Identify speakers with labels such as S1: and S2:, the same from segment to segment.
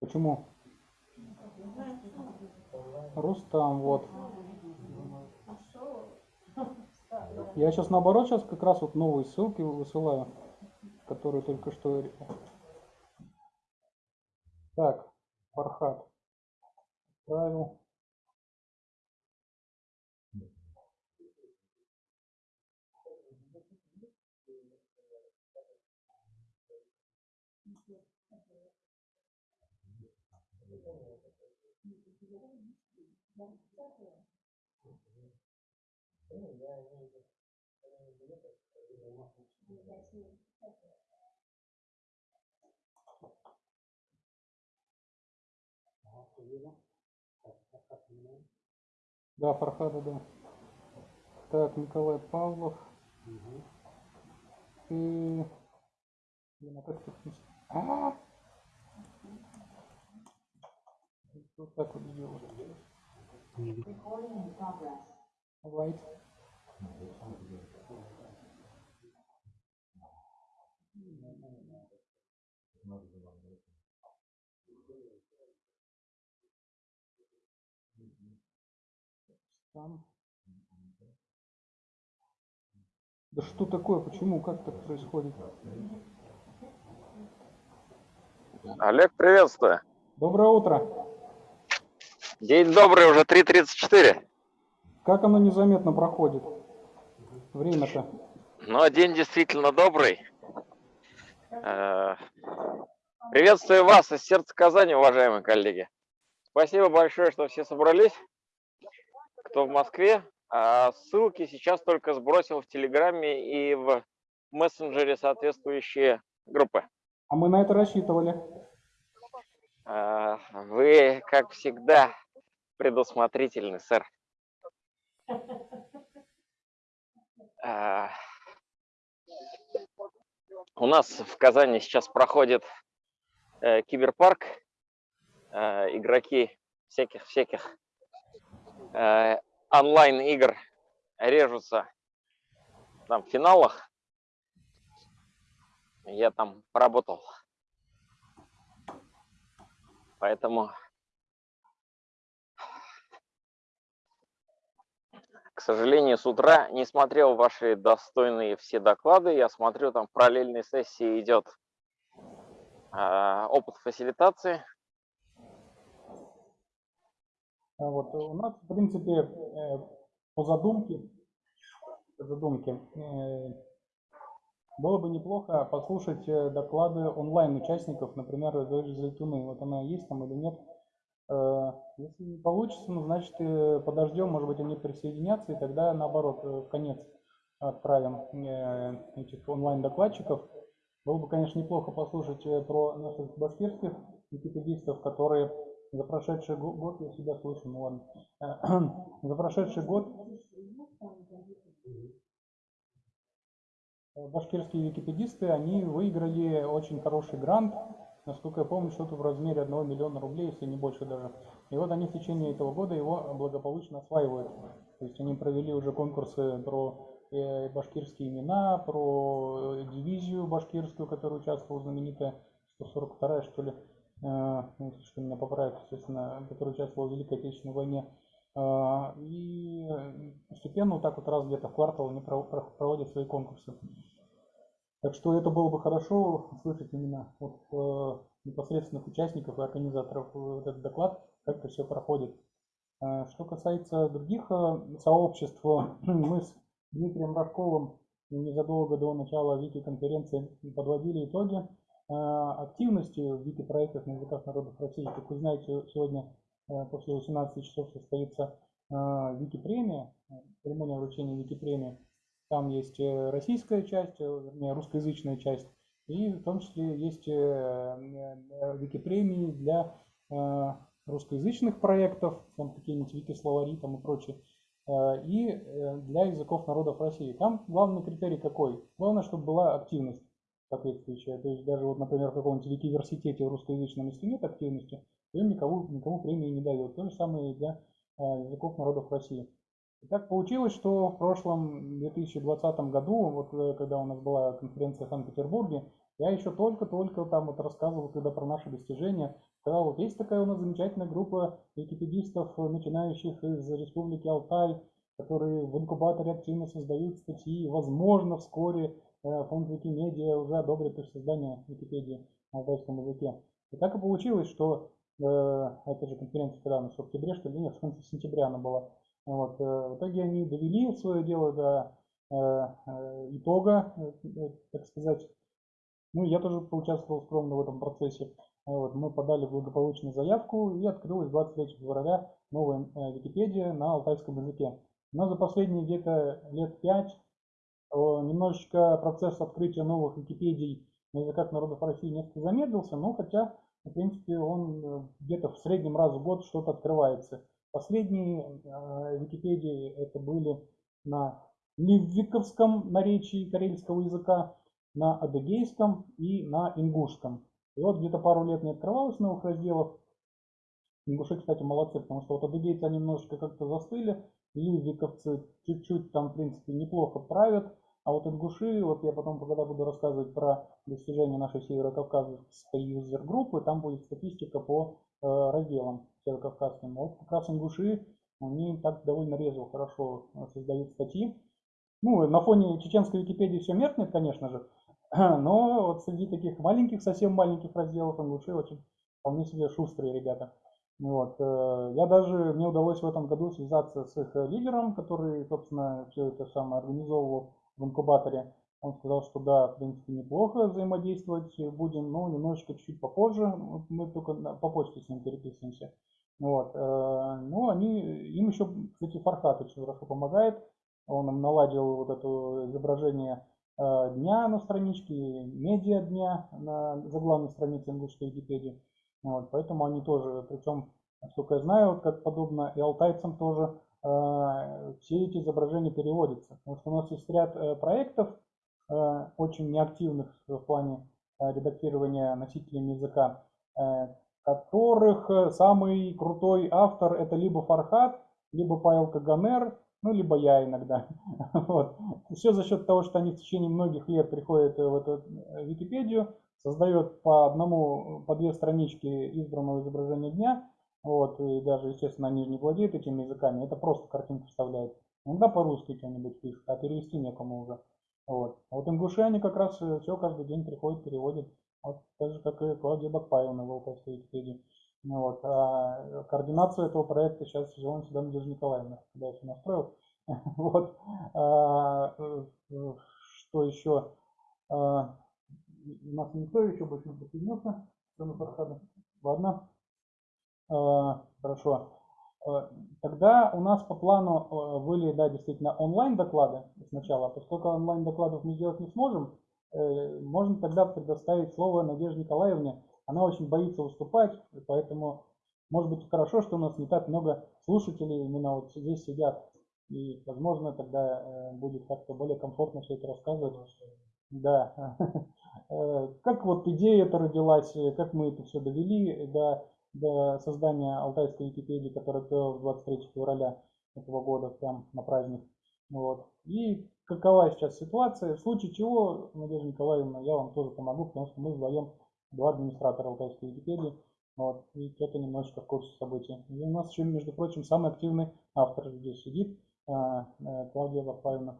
S1: Почему? Рустам, вот. Я сейчас наоборот сейчас как раз вот новые ссылки высылаю, которые только что. Так, Фархат. Отправил. Да, Фархада, да. Так, Николай Павлов. И... Блин, а как тут... пис- А! Вот так вот сделать. Right. Там. Да что такое? Почему? Как так происходит?
S2: Олег, приветствую.
S1: Доброе утро.
S2: День добрый, уже 3.34.
S1: Как оно незаметно проходит? Время-то.
S2: Но день действительно добрый. Э, Приветствую вас из сердца Казани, уважаемые коллеги. Спасибо большое, что все собрались. Кто в Москве. А Ссылки сейчас только сбросил в Телеграме и в мессенджере соответствующие группы.
S1: А мы на это рассчитывали.
S2: Э, Вы, как всегда, предусмотрительны, сэр. Э, У нас в Казани сейчас проходит э, киберпарк. Э, Игроки всяких-всяких онлайн-игр режутся там в финалах. Я там поработал. Поэтому, к сожалению, с утра не смотрел ваши достойные все доклады. Я смотрю, там в параллельной сессии идет а, опыт фасилитации.
S1: А Вот у нас, в принципе, э, по задумке, по задумке, э, было бы неплохо послушать э, доклады онлайн участников, например, даже Зайтуны. Вот она есть там или нет. Э, Если не получится, ну, значит, э, подождем, может быть, они присоединятся, и тогда, наоборот, э, в конец отправим этих онлайн-докладчиков. Было бы, конечно, неплохо послушать про наших башкирских википедистов, которые за прошедший го- год, я себя слышу, ну ладно, за прошедший год башкирские википедисты, они выиграли очень хороший грант, насколько я помню, что-то в размере 1 миллиона рублей, если не больше даже. И вот они в течение этого года его благополучно осваивают. То есть они провели уже конкурсы про э, башкирские имена, про э, дивизию башкирскую, которая участвовала, знаменитая, 142 что ли, э, ну, что меня поправят, естественно, которая участвовала в Великой Отечественной войне. И постепенно вот так вот раз где-то в квартал они про- про- проводят свои конкурсы. Так что это было бы хорошо услышать именно от э, непосредственных участников и организаторов э, этот доклад, как это все проходит. Э, Что касается других э, сообществ, мы с Дмитрием Рожковым незадолго до начала Вики-конференции подводили итоги э, активности в Вики-проектах на языках народов России. Как вы знаете, сегодня э, после 18 часов состоится э, Вики-премия, э, церемония вручения Вики-премии. Там есть э, российская часть, э, вернее, русскоязычная часть, и в том числе есть э, Вики-премии для русскоязычных проектов, там какие-нибудь Вики-словари там и прочее, и для языков народов России. Там главный критерий какой? Главное, чтобы была активность соответствующая. То есть даже вот, например, в каком-нибудь Викиверситете русскоязычном, если нет активности, то им никому, никому премии не дают. То же самое и для языков народов России. И так получилось, что в прошлом 2020 году, вот э, когда у нас была конференция в Санкт-Петербурге, я еще только-только там вот рассказывал тогда про наши достижения, сказал, вот есть такая у нас замечательная группа википедистов, начинающих из Республики Алтай, которые в инкубаторе активно создают статьи, возможно, вскоре э, фонд Викимедиа уже одобрит их создание Википедии на алтайском языке. И так и получилось, что э, эта же конференция, когда она в октябре, что ли, нет, в конце сентября она была, вот, э, в итоге они довели свое дело до э, э, итога, так сказать. Ну, я тоже поучаствовал скромно в этом процессе. Вот, мы подали благополучную заявку и открылась 23 февраля новая Википедия на алтайском языке. Но за последние где-то лет пять немножечко процесс открытия новых Википедий на языках народов России несколько замедлился, но хотя, в принципе, он где-то в среднем раз в год что-то открывается. Последние э, Википедии это были на ливиковском наречии карельского языка, на адыгейском и на ингушском. И вот где-то пару лет не открывалось новых разделов. Ингуши, кстати, молодцы, потому что вот адыгейцы немножечко как-то застыли, ливиковцы чуть-чуть там, в принципе, неплохо правят, а вот ингуши, вот я потом, когда буду рассказывать про достижения нашей северокавказской юзер-группы, там будет статистика по э, разделам северокавказским. Вот как раз ингуши, они так довольно резво, хорошо создают статьи. Ну, на фоне чеченской Википедии все меркнет, конечно же, но вот среди таких маленьких, совсем маленьких разделов ингуши очень вполне себе шустрые ребята. Вот. Э, я даже, мне удалось в этом году связаться с их лидером, который, собственно, все это самое организовывал в инкубаторе. Он сказал, что да, в принципе, неплохо взаимодействовать будем, но немножечко чуть-чуть попозже. Мы только по почте с ним переписываемся. Вот. Э, ну, они, им еще, кстати, Фархат очень хорошо помогает. Он им наладил вот это изображение э, дня на страничке, медиа дня на заглавной странице английской Википедии. Вот, поэтому они тоже, причем, насколько я знаю, как подобно и алтайцам тоже, э, все эти изображения переводятся. Потому что у нас есть ряд проектов, очень неактивных в плане э, редактирования носителями языка, э, которых э, самый крутой автор это либо Фархат, либо Павел Каганер, ну, либо я иногда. Вот. Все за счет того, что они в течение многих лет приходят в эту э, Википедию, создает по одному, по две странички избранного изображения дня, вот, и даже, естественно, они не владеют этими языками, это просто картинку вставляет. Иногда по-русски что-нибудь пишут, а перевести некому уже. Вот. А вот ингуши, они как раз э, все каждый день приходят, переводят. Вот так же, как и Клавдия Бакпаевна в Википедии. Ну, вот. А координацию этого проекта сейчас взяла на себя Надежда Николаевна, когда я все настроил. Вот. А, э, что еще? А, у нас никто еще больше не Фархада. Ладно. А, хорошо. А, тогда у нас по плану а, были, да, действительно, онлайн-доклады сначала. Поскольку онлайн-докладов мы сделать не сможем, э, можно тогда предоставить слово Надежде Николаевне. Она очень боится выступать, поэтому, может быть, хорошо, что у нас не так много слушателей именно вот здесь сидят. И, возможно, тогда э, будет как-то более комфортно все это рассказывать. Да. Э, как вот идея эта родилась, э, как мы это все довели до, до создания Алтайской Википедии, которая открылась 23 февраля этого года, прям на праздник. Вот. И какова сейчас ситуация, в случае чего, Надежда Николаевна, я вам тоже помогу, потому что мы вдвоем два администратора Алтайской Википедии, вот, и кто-то немножечко в курсе событий. И у нас еще, между прочим, самый активный автор здесь сидит, Клавдия Варфаевна.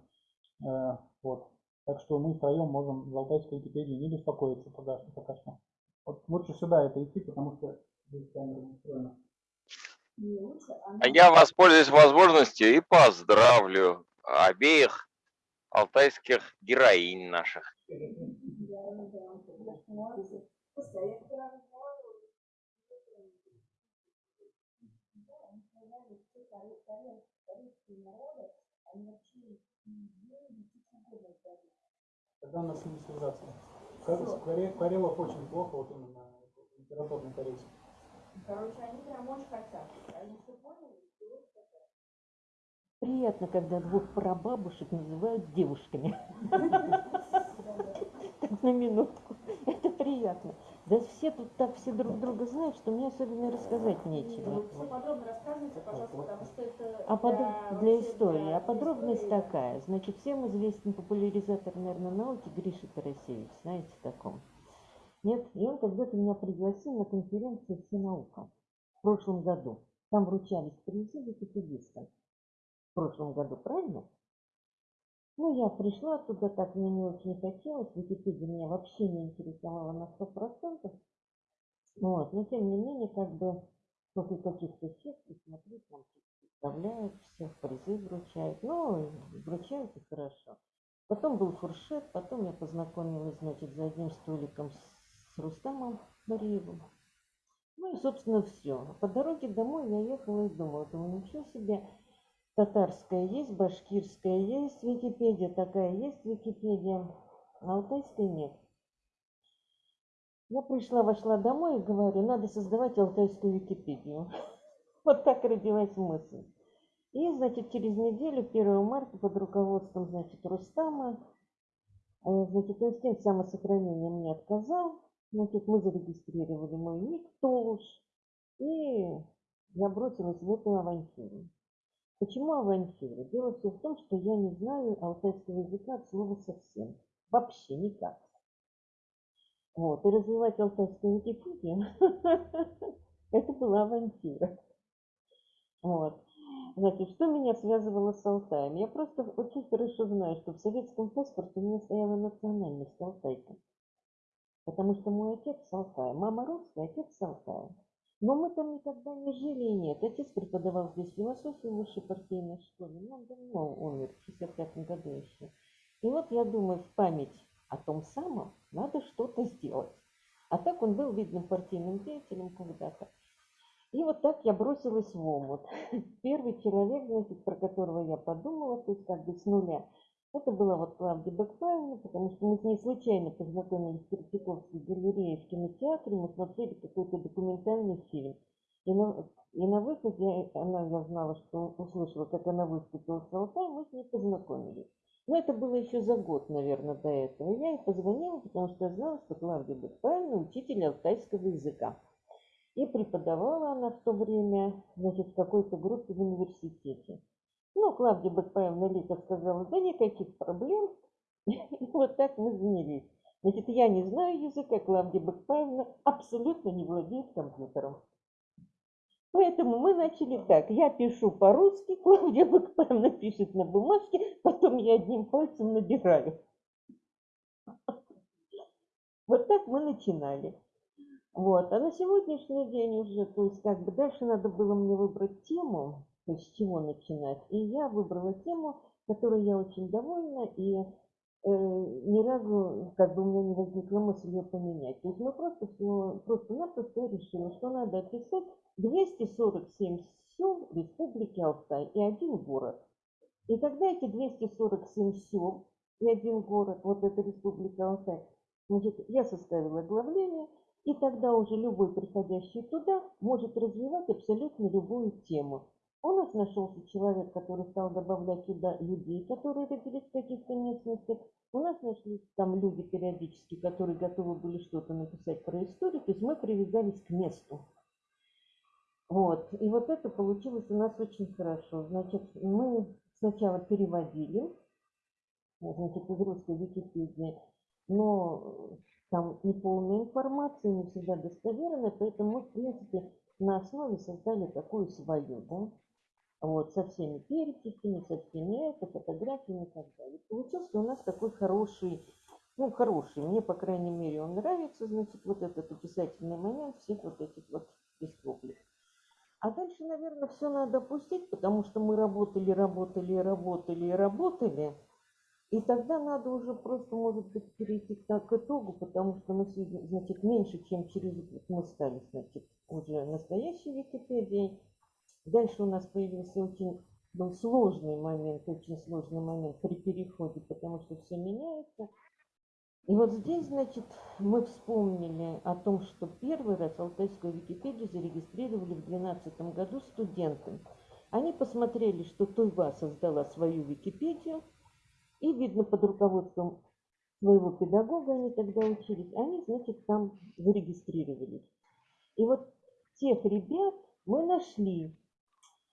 S1: Вот. Так что мы втроем можем в Алтайской Википедии не беспокоиться пока, пока что. Вот лучше сюда это идти, потому что
S2: А я воспользуюсь возможностью и поздравлю обеих алтайских героинь наших.
S1: Тогда нас не связаться. Карелов очень плохо, вот именно литературный корейский.
S3: Короче, они прям очень хотят. Они все поняли, хотят.
S4: Приятно, когда двух прабабушек называют девушками. Так на минутку. Это приятно. Да все тут так все друг друга знают, что мне особенно рассказать нечего.
S3: Все подробно рассказывайте, пожалуйста, потому что это
S4: А под- для
S3: вообще
S4: истории.
S3: для
S4: А подробность
S3: истории.
S4: такая. Значит, всем известен популяризатор, наверное, науки Гриша Тарасевич. Знаете таком? Нет? И он когда-то меня пригласил на конференцию «Всенаука» в прошлом году. Там вручались призы википедистам. В прошлом году, правильно? Ну, я пришла туда, так мне не очень хотелось. Википедия меня вообще не интересовала на сто процентов. Вот, но тем не менее, как бы после каких-то честей смотреть, там представляют всех, призы вручают. Ну, вручают и хорошо. Потом был фуршет, потом я познакомилась, значит, за одним столиком с Рустамом Мариевым. Ну и, собственно, все. По дороге домой я ехала и думала, думаю, ничего себе, татарская есть, башкирская есть Википедия, такая есть Википедия, а алтайская нет. Я пришла, вошла домой и говорю, надо создавать алтайскую Википедию. Вот так родилась мысль. И, значит, через неделю, 1 марта, под руководством, значит, Рустама, э, значит, инстинкт самосохранения мне отказал. Значит, мы зарегистрировали мой ник Толуш, и я бросилась в эту авантюру. Почему авантюра? Дело все в том, что я не знаю алтайского языка от слова совсем. Вообще никак. Вот, и развивать алтайскую Википедию, это была авантюра. Вот. Значит, что меня связывало с Алтаем? Я просто очень хорошо знаю, что в советском паспорте у меня стояла национальность Алтайка. Потому что мой отец с Алтая, мама русская, отец с Алтая. Но мы там никогда не жили и нет. Отец преподавал здесь философию в высшей партийной школе, но он давно умер, в 65 году еще. И вот я думаю, в память о том самом надо что-то сделать. А так он был видным партийным деятелем когда-то. И вот так я бросилась в омут. Первый человек, значит, про которого я подумала, то есть как бы с нуля, это была вот Клавдия Бекпаевна, потому что мы с ней случайно познакомились в Третьяковской галерее в кинотеатре, мы смотрели какой-то документальный фильм. И на, и на выходе она, я знала, что услышала, как она выступила с Алтай, мы с ней познакомились. Но это было еще за год, наверное, до этого. Я ей позвонила, потому что я знала, что Клавдия Бекпаевна учитель алтайского языка. И преподавала она в то время, значит, в какой-то группе в университете. Ну, Клавдия Бекпаевна Лика сказала, да никаких проблем. И вот так мы занялись. Значит, я не знаю языка, Клавдия Бекпаевна абсолютно не владеет компьютером. Поэтому мы начали так. Я пишу по-русски, Клавдия Бекпаевна пишет на бумажке, потом я одним пальцем набираю. Вот так мы начинали. Вот. А на сегодняшний день уже, то есть как бы дальше надо было мне выбрать тему, с чего начинать. И я выбрала тему, которой я очень довольна, и э, ни разу как бы у меня не возникла мысль ее поменять. То есть мы просто все, просто-напросто решили, что надо описать 247 сел Республики Алтай и один город. И тогда эти 247 сел и один город, вот это Республика Алтай, значит, я составила оглавление, и тогда уже любой приходящий туда может развивать абсолютно любую тему. У нас нашелся человек, который стал добавлять туда людей, которые родились в каких-то местностях. У нас нашлись там люди периодически, которые готовы были что-то написать про историю. То есть мы привязались к месту. Вот. И вот это получилось у нас очень хорошо. Значит, мы сначала переводили, значит, из русской Википедии, но там неполная информация, не всегда достоверная, поэтому мы, в принципе, на основе создали такую свою, да, вот, со всеми переписями, со всеми это, фотографиями и так далее. Получился у нас такой хороший, ну, хороший, мне, по крайней мере, он нравится, значит, вот этот описательный момент всех вот этих вот республик. А дальше, наверное, все надо опустить, потому что мы работали, работали, работали, работали. И тогда надо уже просто, может быть, перейти к, итогу, потому что мы значит, меньше, чем через год мы стали, значит, уже настоящей Википедией. Дальше у нас появился очень был сложный момент, очень сложный момент при переходе, потому что все меняется. И вот здесь, значит, мы вспомнили о том, что первый раз Алтайскую Википедию зарегистрировали в 2012 году студенты. Они посмотрели, что Туйва создала свою Википедию, и, видно, под руководством своего педагога они тогда учились, они, значит, там зарегистрировались. И вот тех ребят мы нашли.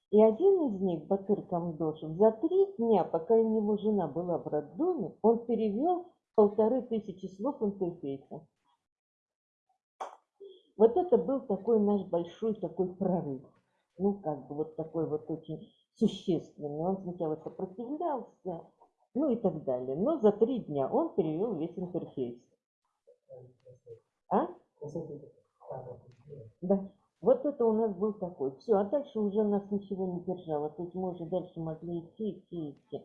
S4: И один из них, Батыр Камдошев, за три дня, пока у него жена была в роддоме, он перевел полторы тысячи слов интерфейса. Вот это был такой наш большой такой прорыв. Ну, как бы вот такой вот очень существенный. Он сначала сопротивлялся, ну и так далее. Но за три дня он перевел весь интерфейс. А? Да. Вот это у нас был такой. Все, а дальше уже нас ничего не держало. То есть мы уже дальше могли идти, идти, идти.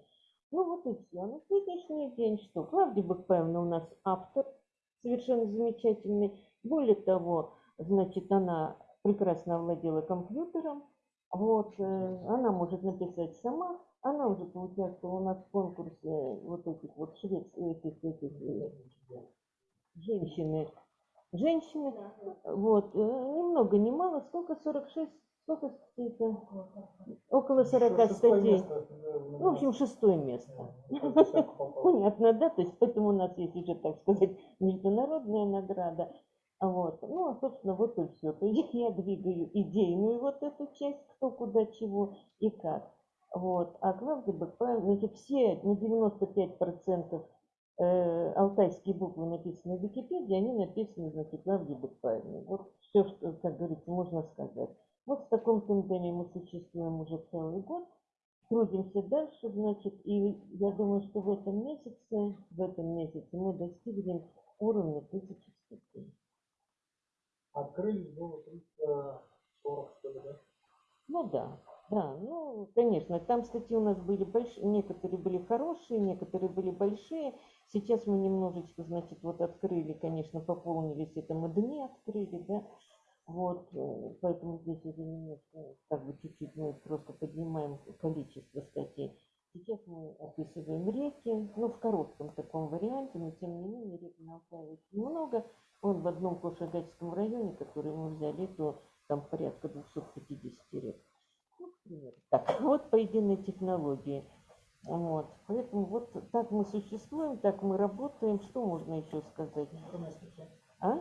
S4: Ну вот и все. На сегодняшний день что? Клавдия Бакпаевна у нас автор, совершенно замечательный. Более того, значит, она прекрасно овладела компьютером. Вот, э, она может написать сама. Она уже поучаствовала у нас в конкурсе вот этих вот шведских, этих, этих, э, женщины. Женщины, вот, э, ни много, ни мало, сколько, 46, сколько статей это? Около 40 статей. Ну, в общем, шестое место. Понятно, да? То есть поэтому у нас есть уже, так сказать, международная награда. Вот. Ну, а, собственно, вот и все. То есть я двигаю идейную вот эту часть, кто куда чего и как. Вот. А Клавдия Бакпаева, значит, все на 95% э, алтайские буквы написаны в Википедии, они написаны, значит, Клавдией Бакпаевной. Вот все, что, как говорится, можно сказать. Вот в таком тандеме мы существуем уже целый год, трудимся дальше, значит, и я думаю, что в этом месяце, в этом месяце мы достигнем уровня тысячи статей.
S1: Открылись было 340, что ли, да?
S4: Ну да, да, ну, конечно, там статьи у нас были большие, некоторые были хорошие, некоторые были большие. Сейчас мы немножечко, значит, вот открыли, конечно, пополнились, это мы дни открыли, да, вот, э, поэтому здесь уже немножко, как бы чуть-чуть мы просто поднимаем количество статей. Сейчас мы описываем реки, ну, в коротком таком варианте, но тем не менее рек на Алтае очень много. Он в одном Кошагатском районе, который мы взяли, то там порядка 250 рек. Ну. Так, вот по единой технологии. Вот. Поэтому вот так мы существуем, так мы работаем. Что можно еще сказать?
S1: Избранная статья.
S4: А?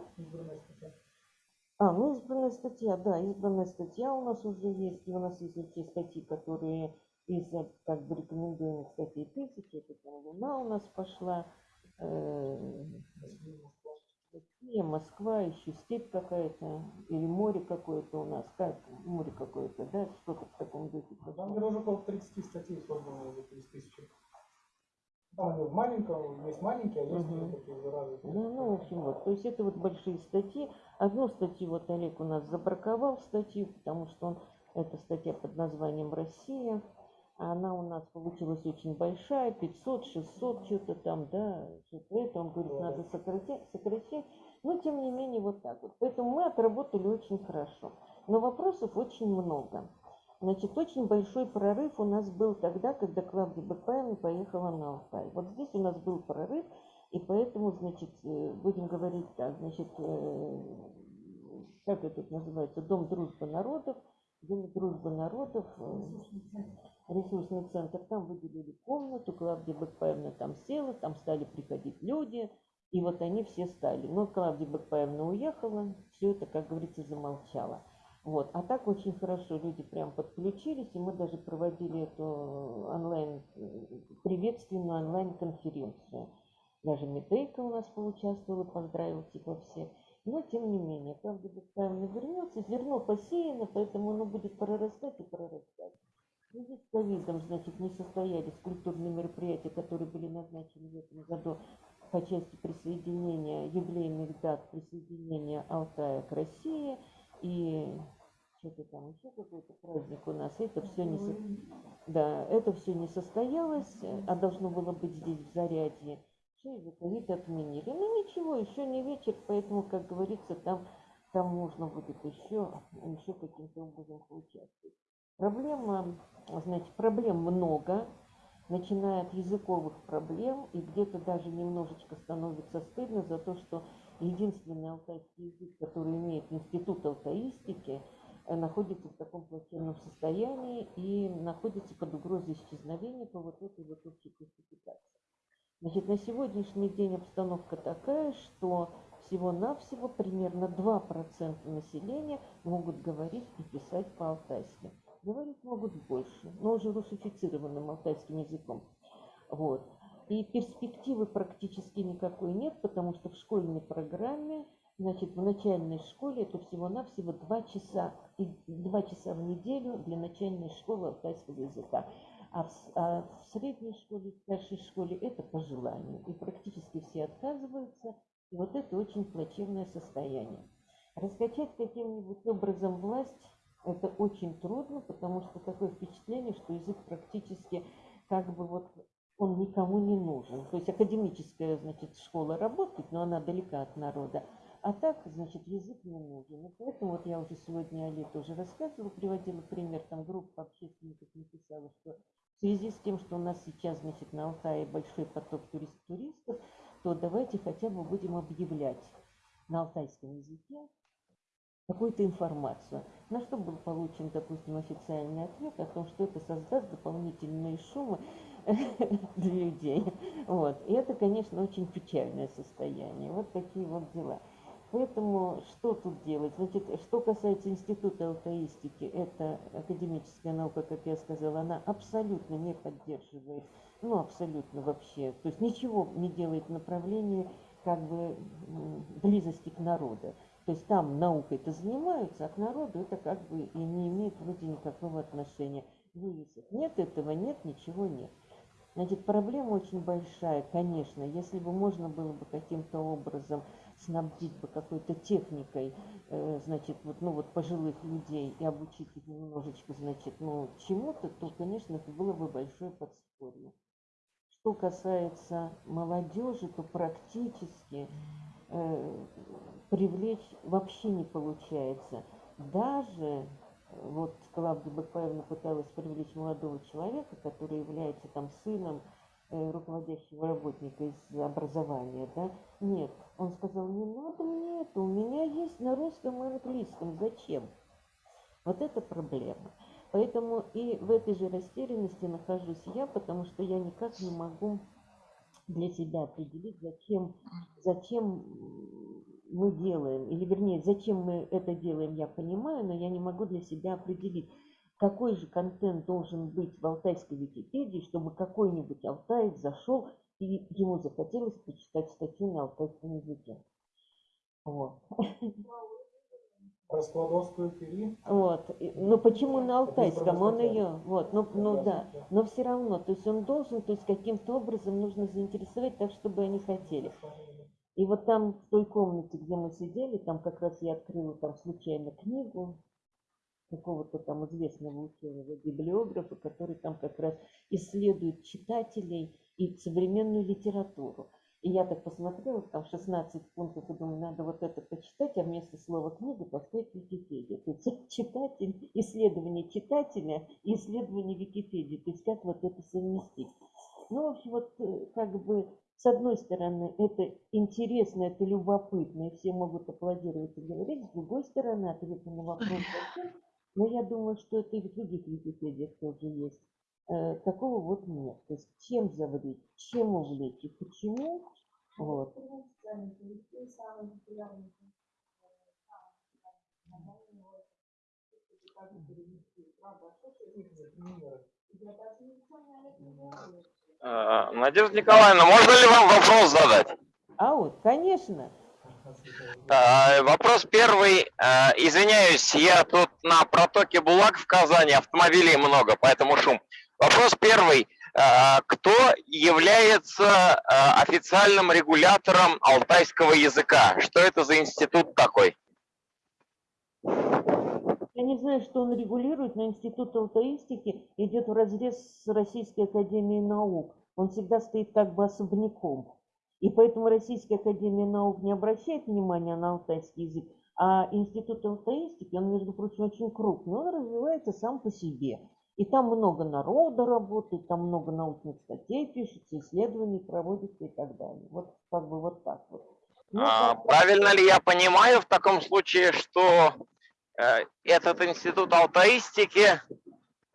S4: А, ну избранная статья, да, избранная статья у нас уже есть. И у нас есть те статьи, которые из как бы рекомендуемых статей тысячи. Это там Луна у нас пошла. Э, Россия, Москва, еще степь какая-то, или море какое-то у нас, как море какое-то, да, что-то в таком духе.
S1: Там уже около 30 статей создано уже через тысячу. Там в маленьком, есть маленькие, а есть
S4: Мгм.
S1: уже такие уже развитые.
S4: Ну, ну, в общем, вот, то есть это вот большие статьи. Одну статью вот Олег у нас забраковал статью, потому что он, эта статья под названием «Россия», она у нас получилась очень большая, 500, 600, что-то там, да, что-то это, он говорит, надо сокращать, сокращать, но тем не менее вот так вот. Поэтому мы отработали очень хорошо, но вопросов очень много. Значит, очень большой прорыв у нас был тогда, когда Клавдия Бакпаевна поехала на Алтай. Вот здесь у нас был прорыв, и поэтому, значит, э, будем говорить так, значит, э, как это называется, Дом дружбы народов, Дом дружбы народов, э, ресурсный центр, там выделили комнату, Клавдия Бакпаевна там села, там стали приходить люди, и вот они все стали. Но Клавдия Бакпаевна уехала, все это, как говорится, замолчало. Вот. А так очень хорошо люди прям подключились, и мы даже проводили эту онлайн, приветственную онлайн-конференцию. Даже Медейка у нас поучаствовала, поздравил типа всех. Но тем не менее, правда, Бакпаевна вернется, зерно посеяно, поэтому оно будет прорастать и прорастать. В связи с ковидом, значит, не состоялись культурные мероприятия, которые были назначены в этом году по части присоединения, юбилейных дат присоединения Алтая к России. И что-то там еще какой-то праздник у нас. Это все не, да, это все не состоялось, а должно было быть здесь в Зарядье. Все из-за ковид отменили. Ну ничего, еще не вечер, поэтому, как говорится, там, там можно будет еще, еще каким-то образом поучаствовать. Проблема, значит, проблем много, начиная от языковых проблем, и где-то даже немножечко становится стыдно за то, что единственный алтайский язык, который имеет институт алтаистики, э, находится в таком плачевном состоянии и находится под угрозой исчезновения по вот этой вот общей классификации. Значит, на сегодняшний день обстановка такая, что всего-навсего примерно 2% населения могут говорить и писать по-алтайски. Говорить могут больше, но уже русифицированным алтайским языком. Вот. И перспективы практически никакой нет, потому что в школьной программе, значит, в начальной школе это всего-навсего 2 часа, 2 часа в неделю для начальной школы алтайского языка. А в, а в средней школе, в старшей школе это по желанию. И практически все отказываются. И вот это очень плачевное состояние. Раскачать каким-нибудь образом власть это очень трудно, потому что такое впечатление, что язык практически как бы вот он никому не нужен. То есть академическая, значит, школа работает, но она далека от народа. А так, значит, язык не нужен. И поэтому вот я уже сегодня Али тоже рассказывала, приводила пример, там группа общественников написала, что в связи с тем, что у нас сейчас, значит, на Алтае большой поток турист туристов, то давайте хотя бы будем объявлять на алтайском языке какую-то информацию. На что был получен, допустим, официальный ответ о том, что это создаст дополнительные шумы для людей. Вот. И это, конечно, очень печальное состояние. Вот такие вот дела. Поэтому что тут делать? Значит, что касается Института алтаистики, это академическая наука, как я сказала, она абсолютно не поддерживает, ну, абсолютно вообще, то есть ничего не делает в направлении как бы близости к народу. То есть там наукой-то занимаются, а к народу это как бы и не имеет вроде никакого отношения. Вывесок нет этого, нет, ничего нет. Значит, проблема очень большая, конечно. Если бы можно было бы каким-то образом снабдить бы какой-то техникой, э, значит, вот, ну вот пожилых людей и обучить их немножечко, значит, ну чему-то, то, конечно, это было бы большое подспорье. Что касается молодежи, то практически э, привлечь вообще не получается. Даже вот Клавдия Бакпаевна пыталась привлечь молодого человека, который является там сыном э, руководящего работника из образования, да? Нет, он сказал, не надо мне это, у меня есть на русском и английском, зачем? Вот это проблема. Поэтому и в этой же растерянности нахожусь я, потому что я никак не могу для себя определить, зачем, зачем мы делаем, или вернее, зачем мы это делаем, я понимаю, но я не могу для себя определить, какой же контент должен быть в алтайской Википедии, чтобы какой-нибудь алтаец зашел и ему захотелось почитать статью на алтайском языке. Вот.
S1: Про Складовскую пили.
S4: Вот. И- Ну почему на алтайском? Он ее, вот, ну, ну да. Но все равно, то есть он должен, то есть каким-то образом нужно заинтересовать так, чтобы они хотели. И вот там в той комнате, где мы сидели, там как раз я открыла там случайно книгу какого-то там известного ученого библиографа, который там как раз исследует читателей и современную литературу. И я так посмотрела, там 16 пунктов, и думаю, надо вот это почитать, а вместо слова книга поставить Википедию. То есть читатель, исследование читателя и исследование Википедии. То есть как вот это совместить. Ну, в общем, вот э, как бы с одной стороны, это интересно, это любопытно, и все могут аплодировать и говорить. С другой стороны, ответ на вопрос зачем, но я думаю, что это и в других Википедиях тоже есть. Э, такого вот нет. То есть чем завлечь, чем увлечь и почему. Вот.
S2: Э, Надежда Николаевна, можно ли вам вопрос задать?
S4: А вот, конечно.
S2: Э, Вопрос первый. Э, Извиняюсь, я тут на протоке Булак в Казани, автомобилей много, поэтому шум. Вопрос первый. Э, Кто является э, официальным регулятором алтайского языка? Что это за институт такой?
S4: Я не знаю, что он регулирует, но Институт алтаистики идет в разрез с Российской Академией Наук. Он всегда стоит как бы особняком. И поэтому Российская Академия Наук не обращает внимания на алтайский язык, а Институт алтаистики, он, между прочим, очень крупный, он развивается сам по себе. И там много народа работает, там много научных статей пишется, исследований проводится и так далее. Вот как бы вот так вот. Ну,
S2: А, Правильно ли я понимаю в таком случае, что этот институт алтаистики э,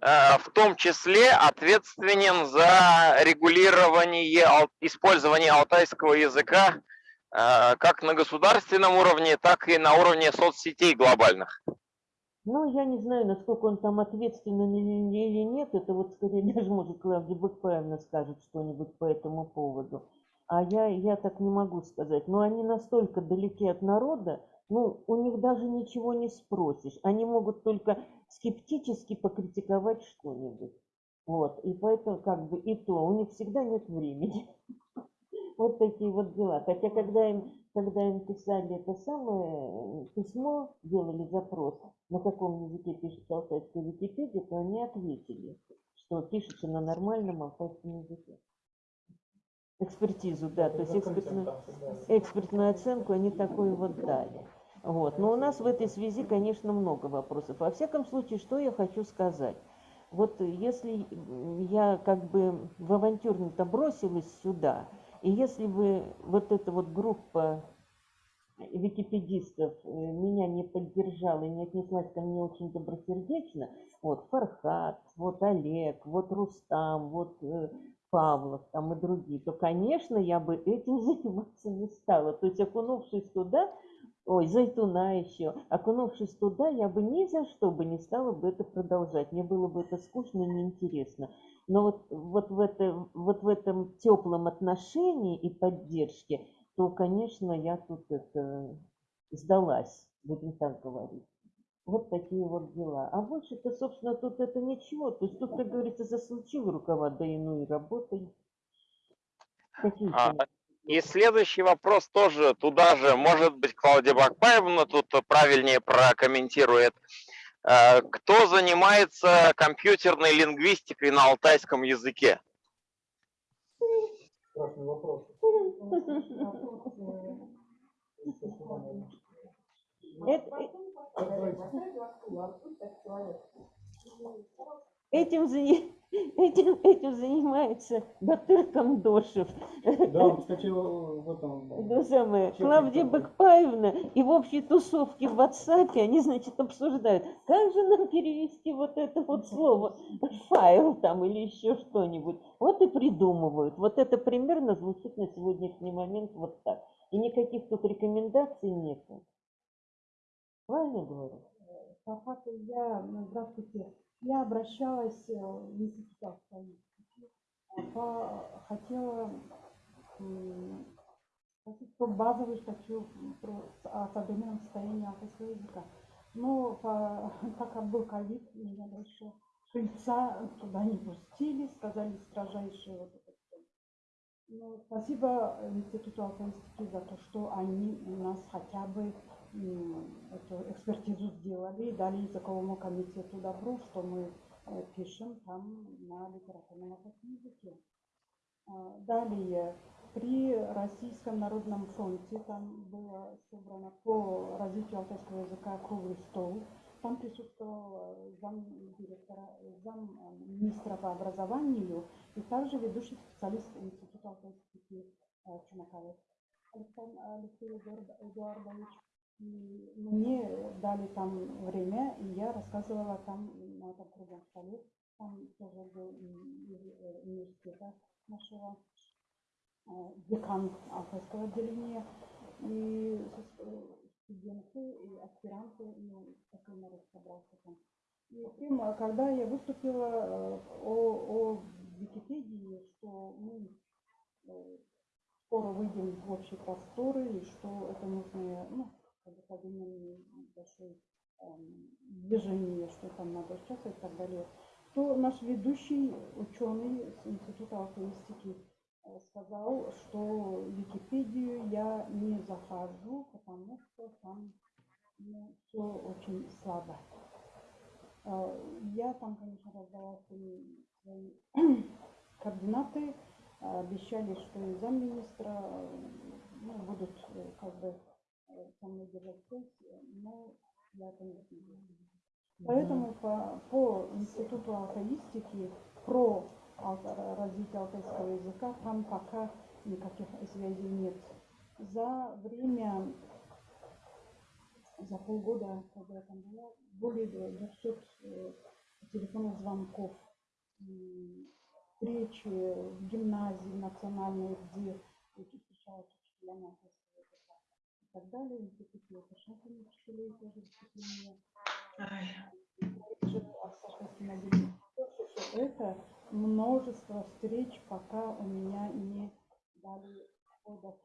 S2: э, в том числе ответственен за регулирование использования алтайского языка э, как на государственном уровне, так и на уровне соцсетей глобальных.
S4: Ну, я не знаю, насколько он там ответственен или, нет. Это вот скорее даже, может, Клавдия Быкпаевна скажет что-нибудь по этому поводу. А я, я так не могу сказать. Но они настолько далеки от народа, ну, у них даже ничего не спросишь. Они могут только скептически покритиковать что-нибудь. Вот, и поэтому как бы и то, у них всегда нет времени. Вот такие вот дела. Хотя когда им, когда им писали это самое э, письмо, делали запрос, на каком языке пишется алтайская Википедия, то они ответили, что пишется на нормальном алтайском языке. Экспертизу, да, то есть экспертную, экспертную оценку они такую вот дали. Вот. Но у нас в этой связи, конечно, много вопросов. Во всяком случае, что я хочу сказать. Вот если я как бы в авантюрно-то бросилась сюда, и если бы вот эта вот группа википедистов э, меня не поддержала и не отнеслась ко мне очень добросердечно, вот Фархат, вот Олег, вот Рустам, вот э, Павлов там и другие, то, конечно, я бы этим заниматься не стала. То есть, окунувшись туда, ой, Зайтуна еще, окунувшись туда, я бы ни за что бы не стала бы это продолжать. Мне было бы это скучно и неинтересно. Но вот, вот, в, это, вот в этом теплом отношении и поддержке, то, конечно, я тут это сдалась, будем так говорить. Вот такие вот дела. А больше-то, собственно, тут это ничего. То есть тут, как говорится, засучил рукава, да и ну и работай. Какие
S2: А, И следующий вопрос тоже туда же, может быть, Клаудия Бакпаевна тут правильнее прокомментирует. Э, Кто занимается компьютерной лингвистикой на алтайском языке?
S1: Страшный вопрос.
S4: Этим, зани- этим, этим занимается Батыр Камдошев.
S1: Да, он, кстати, в этом...
S4: То самое, Клавдия? Бакпаевна и в общей тусовке в WhatsApp они, значит, обсуждают, как же нам перевести вот это вот слово, файл там или еще что-нибудь. Вот и придумывают. Вот это примерно звучит на сегодняшний момент вот так. И никаких тут рекомендаций нету. Правильно говорю?
S5: По факту я, ну, здравствуйте, я обращалась э, в институт по, хотела спросить статью про, с- о современном состоянии алтайского языка. Но по, так как был ковид, меня больше жильца туда не пустили, сказали строжайшие вот это всё. Ну, спасибо Институту алтайстики за то, что они у нас хотя бы эту экспертизу сделали, дали языковому комитету добро, что мы э, пишем там на литературном алтайском языке. А, Далее, при Российском народном фронте там было собрано по развитию алтайского языка круглый стол. Там присутствовал зам директора, зам министра по образованию и также ведущий специалист Института алтайских э, Чумакаев. Александр Алексей Эдуард- Эдуардович. Мне дали там время, и я рассказывала там на этом круглом столе. Там тоже был э, университета нашего э, декан алтайского отделения. И студенты и аспиранты, ну, такой народ собрался там. И прямо, когда я выступила э, о, о Википедии, что мы э, скоро выйдем в общие просторы, и что это нужно, ну, современное большое эм, движение, что там надо участвовать и так далее, то наш ведущий ученый с Института алтаистики э, сказал, что Википедию я не захожу, потому что там все очень слабо. Э, Я там, конечно, раздала свои, координаты, э, обещали, что и замминистра ну, будут как бы со мной держать связь, э, но я это не сделала. Поэтому по, по институту алтаистики про алта- развитие алтайского языка там пока никаких связей нет. За время, за полгода, когда я там была, более 200 э, телефонных звонков, встречи в гимназии национальной, где уч- встречаются учителя алтайского языка и так далее. Институт Лукашенко учителей тоже выступления. Это множество встреч, пока у меня не дали хода в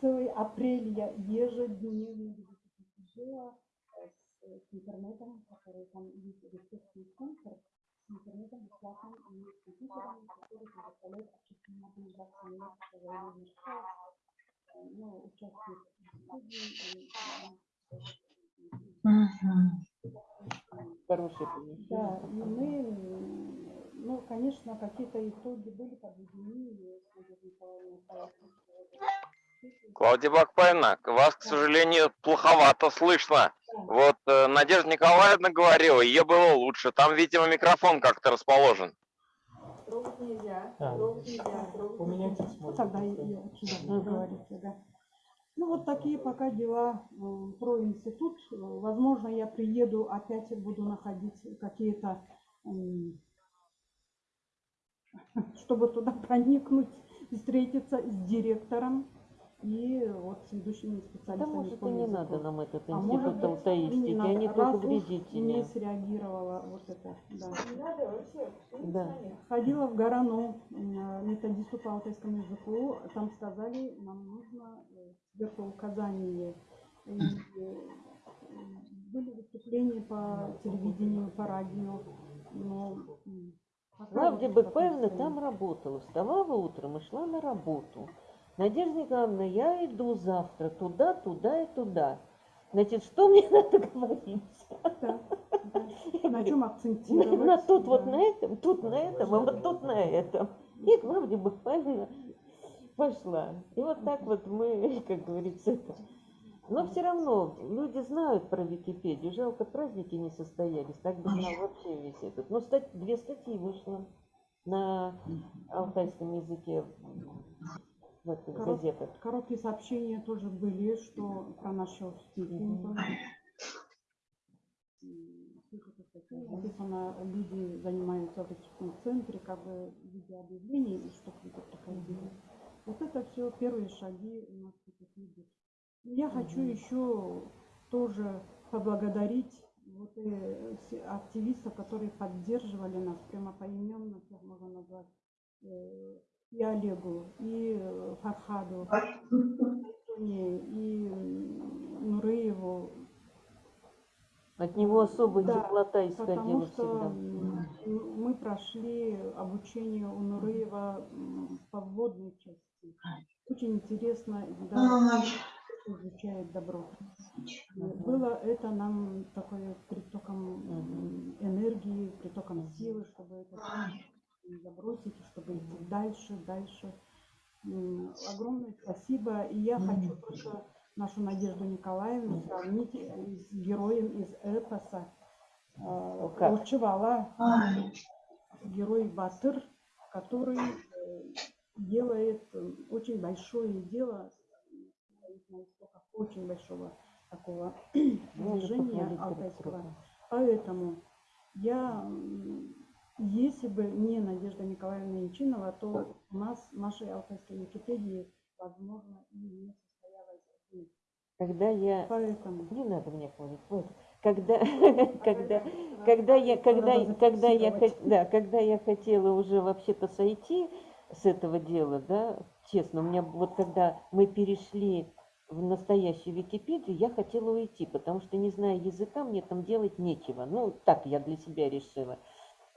S5: целый апрель я ежедневно где-то сидела э, с, с интернетом, который там есть ресурсный центр, с интернетом бесплатным и с компьютером, который предоставляет МИД, которая мешает, э, ну, участие
S4: Хорошее помещение.
S5: да, и мы, ну, конечно, какие-то итоги были подведены.
S2: Клавдия Бакпайна, вас, к сожалению, плоховато слышно. Вот э, Надежда Николаевна говорила, ее было лучше. Там, видимо, микрофон как-то расположен.
S1: А.
S3: нельзя, трогать
S1: Поменять
S3: нельзя.
S5: Ну, тогда и, и отсюда
S4: Мгм.
S5: говорите, да. Ну, вот такие пока дела м, про институт. Э, Возможно, я приеду, опять буду находить какие-то, чтобы туда проникнуть, встретиться с директором и вот с ведущими
S4: Да
S5: специалистами.
S4: может
S5: по
S4: и не
S5: языку.
S4: надо нам этот
S5: А может
S4: институт
S5: быть,
S4: алтаистики,
S5: именно
S4: они
S5: раз
S4: только
S5: уж не
S4: вредители.
S5: среагировала вот это, да.
S3: Не надо вообще,
S4: Да.
S5: Ходила в Горану методисту по алтайскому языку. Там сказали, нам нужно э, сверху указание. И, э, были выступления по телевидению, по радио. Но вот
S4: Бекпаевна
S5: такой
S4: там работала, вставала утром и шла на работу. Надежда Николаевна, я иду завтра туда, туда и туда. Значит, что мне надо говорить?
S5: Да, да. На чем акцентировать?
S4: На тут вот
S5: да.
S4: на этом, тут на этом, а вот тут на этом. И Клавдия Бекпаевна пошла. И вот так вот мы, как говорится, это. Но все равно люди знают про Википедию. Жалко, праздники не состоялись. Так бы знал вообще весь этот. Но стать, две статьи вышло на алтайском языке в этих
S5: Корот-
S4: газетах.
S5: Короткие сообщения тоже были, что про сколько статей написано, люди занимаются в этих центре, как бы видя объявления, и что люди приходили. Вот это все первые шаги у нас идут. Я хочу еще тоже поблагодарить вот э, все активистов, которые поддерживали нас прямо поименно, всех можно назвать, э, и Олегу, и э, Фархаду, и Тоне, и м, Нурееву,
S4: От него особая
S5: Да,
S4: теплота
S5: потому
S4: исходила
S5: что
S4: всегда.
S5: мы прошли обучение у Нуреева м, по вводной части. Очень интересно, да, изучает добро. И Было это нам такое притоком энергии, притоком силы, чтобы это забросить, чтобы идти дальше, дальше. Огромное спасибо. И я хочу только нашу Надежду Николаевну сравнить э, с героем из эпоса э,
S4: как?
S5: Урчевала, герой Батыр, который э, делает э, очень большое дело, очень большого такого движения алтайского. Поэтому я, если бы не Надежда Николаевна Янчинова, то у нас нашей алтайской Википедии, возможно, и не состоялась бы.
S4: Когда я
S5: Поэтому
S4: Не надо меня хвалить. Вот. Когда, когда, когда я, когда, когда я, да, когда я хотела уже вообще-то сойти с этого дела, да, честно, у меня вот когда мы перешли в настоящую Википедию, я хотела уйти, потому что не зная языка, мне там делать нечего. Ну, так я для себя решила.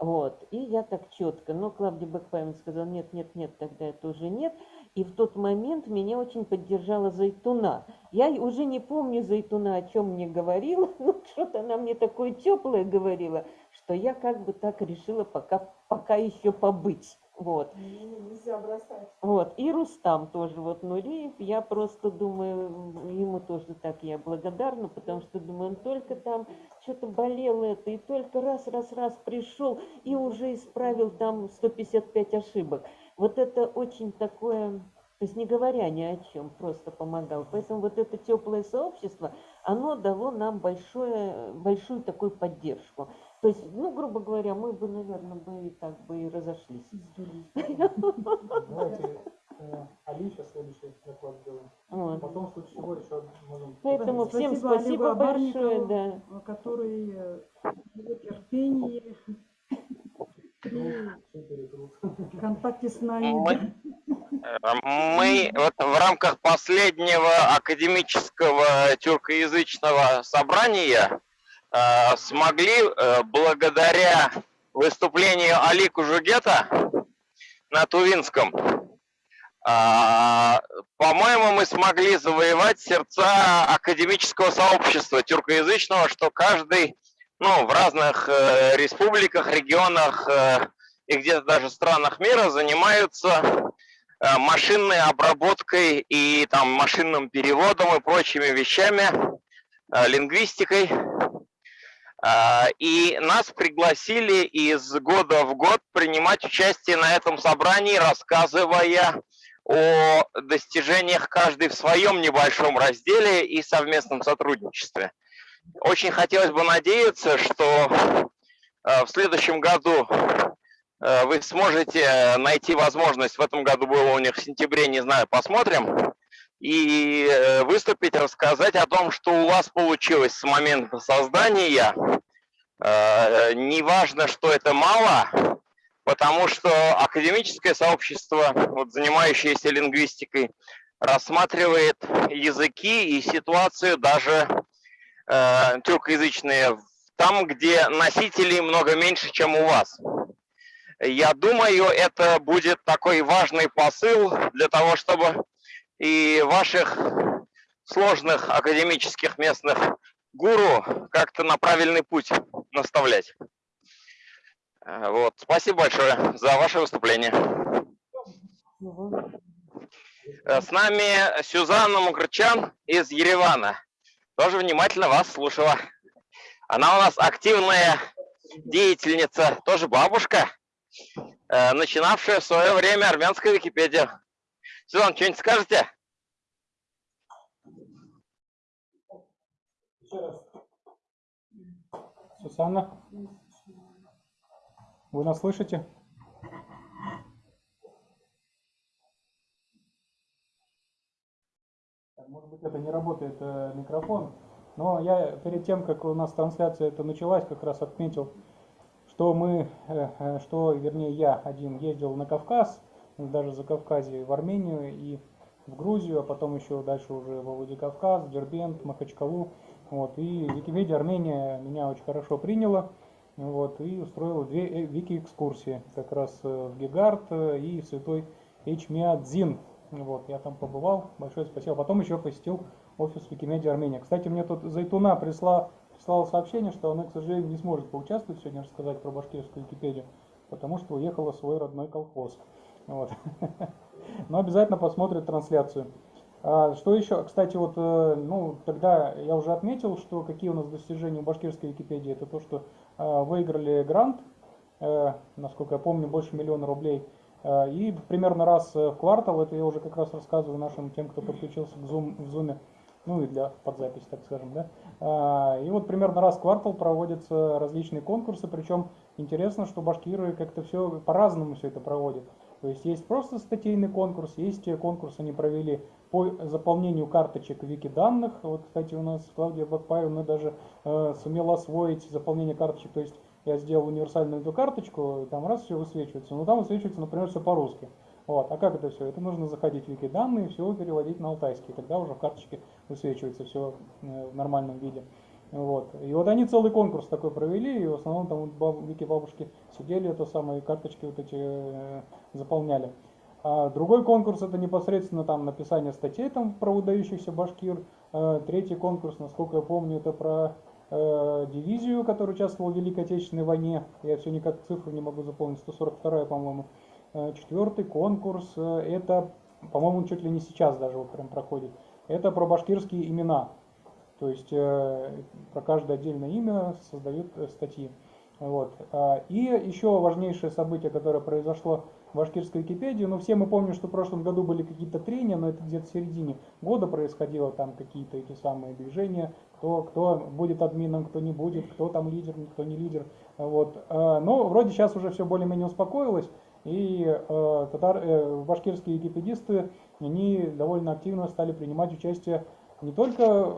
S4: Вот. И я так четко. Но Клавдия Бекпаевна сказала, нет, нет, нет, тогда это уже нет. И в тот момент меня очень поддержала Зайтуна. Я уже не помню Зайтуна, о чем мне говорила, но что-то она мне такое теплое говорила, что я как бы так решила пока, пока еще побыть. Вот.
S3: Нельзя бросать.
S4: Вот, и Рустам тоже, вот Нуриев, я просто думаю, ему тоже так я благодарна, потому что думаю, он только там что-то болел это, и только раз, раз, раз пришел и уже исправил там 155 ошибок. Вот это очень такое, то есть не говоря ни о чем, просто помогал. Поэтому вот это теплое сообщество, оно дало нам большое, большую такую поддержку. То есть, ну, грубо говоря, мы бы, наверное, бы и так бы и разошлись.
S1: Давайте э, Али сейчас следующий доклад сделаем.
S4: Вот.
S1: Потом в случае чего еще можем...
S4: Поэтому всем
S5: Спасибо
S4: спасибо
S5: Олегу
S4: большое, да.
S5: который э, терпение при
S1: Все перетрут.
S5: контакте с нами.
S2: Мы, э, мы вот в рамках последнего академического тюркоязычного собрания смогли, э, благодаря выступлению Али Кужугета на Тувинском, а, по-моему, мы смогли завоевать сердца академического сообщества тюркоязычного, что каждый, ну, в разных э, республиках, регионах э, и где-то даже странах мира занимаются э, машинной обработкой и там машинным переводом и прочими вещами, э, лингвистикой. А, И нас пригласили из года в год принимать участие на этом собрании, рассказывая о достижениях каждый в своем небольшом разделе и совместном сотрудничестве. Очень хотелось бы надеяться, что э, в следующем году э, вы сможете найти возможность, в этом году было у них в сентябре, не знаю, посмотрим, и э, выступить, рассказать о том, что у вас получилось с момента создания. Э, Неважно, что это мало, потому что академическое сообщество, вот, занимающееся лингвистикой, рассматривает языки и ситуацию даже э, тюркоязычные там, где носителей много меньше, чем у вас. Я думаю, это будет такой важный посыл для того, чтобы и ваших сложных академических местных гуру как-то на правильный путь наставлять. Э, Вот. Спасибо большое за ваше выступление. Э, С нами Сюзанна Мукрчан из Еревана. Тоже внимательно вас слушала. Она у нас активная деятельница, тоже бабушка, э, начинавшая в свое время армянскую Википедию. Сюзан, что-нибудь скажете?
S1: Еще раз. Сусанна? Вы нас слышите? Может быть, это не работает э, микрофон, но я перед тем, как у нас трансляция это началась, как раз отметил, что мы, э, э, что, вернее, я один ездил на Кавказ, даже за Кавказе, в Армению и в Грузию, а потом еще дальше уже во Владикавказ, Дербент, Махачкалу. Вот, и Википедия Армения меня очень хорошо приняла. Вот, и устроила две э, вики-экскурсии, как раз э, в Гигард э, и в Святой Эчмиадзин. Вот, я там побывал, большое спасибо. Потом еще посетил офис Викимедиа Армения. Кстати, мне тут Зайтуна присла, прислала сообщение, что она, к сожалению, не сможет поучаствовать сегодня, рассказать про башкирскую Википедию, потому что уехала в свой родной колхоз. Вот. Но обязательно посмотрит трансляцию. А, что еще? Кстати, вот, э, ну, тогда я уже отметил, что какие у нас достижения у башкирской Википедии. Это то, что э, выиграли грант, э, насколько я помню, больше миллиона рублей. И примерно раз в квартал, это я уже как раз рассказываю нашим тем, кто подключился к Zoom, в Zoom, ну и для подзаписи, так скажем, да. И вот примерно раз в квартал проводятся различные конкурсы, причем интересно, что башкиры как-то все по-разному все это проводят. То есть есть просто статейный конкурс, есть э, конкурс они провели по заполнению карточек вики данных. Вот, кстати, у нас Клавдия Бакпаева даже э, сумела освоить заполнение карточек. То есть я сделал универсальную эту карточку, и там раз все высвечивается. Но там высвечивается, например, все по-русски. Вот. А как это все? Это нужно заходить в вики данные все переводить на алтайский. Тогда уже в карточке высвечивается все э, в нормальном виде. Вот. И вот они целый конкурс такой провели, и в основном там баб- вики бабушки сидели, это самые карточки вот эти э, заполняли. А другой конкурс это непосредственно там написание статей там про выдающихся башкир. Э, Третий конкурс, насколько я помню, это про э, дивизию, которая участвовала в Великой Отечественной войне. Я все никак цифру не могу запомнить, 142 по-моему. Э, Четвертый конкурс, э, это, по-моему, чуть ли не сейчас даже вот прям проходит. Это про башкирские имена. То есть э, про каждое отдельное имя создают статьи. Вот. А, И еще важнейшее событие, которое произошло в башкирской Википедии, ну все мы помним, что в прошлом году были какие-то трения, но это где-то в середине года происходило там какие-то эти самые движения, кто, кто будет админом, кто не будет, кто там лидер, кто не лидер. Вот. э, Но вроде сейчас уже все более-менее успокоилось, и э, татар, э, башкирские википедисты, они довольно активно стали принимать участие не только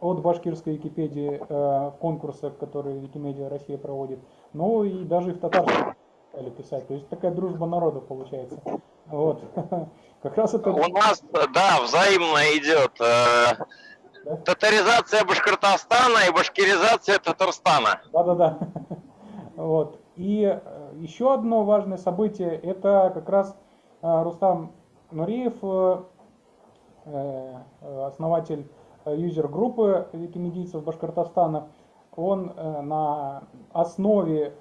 S1: от башкирской Википедии в конкурсах, которые Викимедиа Россия проводит, но и даже и в татарском стали писать. То есть такая дружба народов получается. Вот. Как раз это...
S2: У нас, да, взаимно идет э,
S1: Да?
S2: татаризация Башкортостана и башкиризация Татарстана.
S1: Да-да-да. Вот. И э, еще одно важное событие, это как раз э, Рустам Нуриев, основатель юзер-группы викимедийцев Башкортостана. Он на основе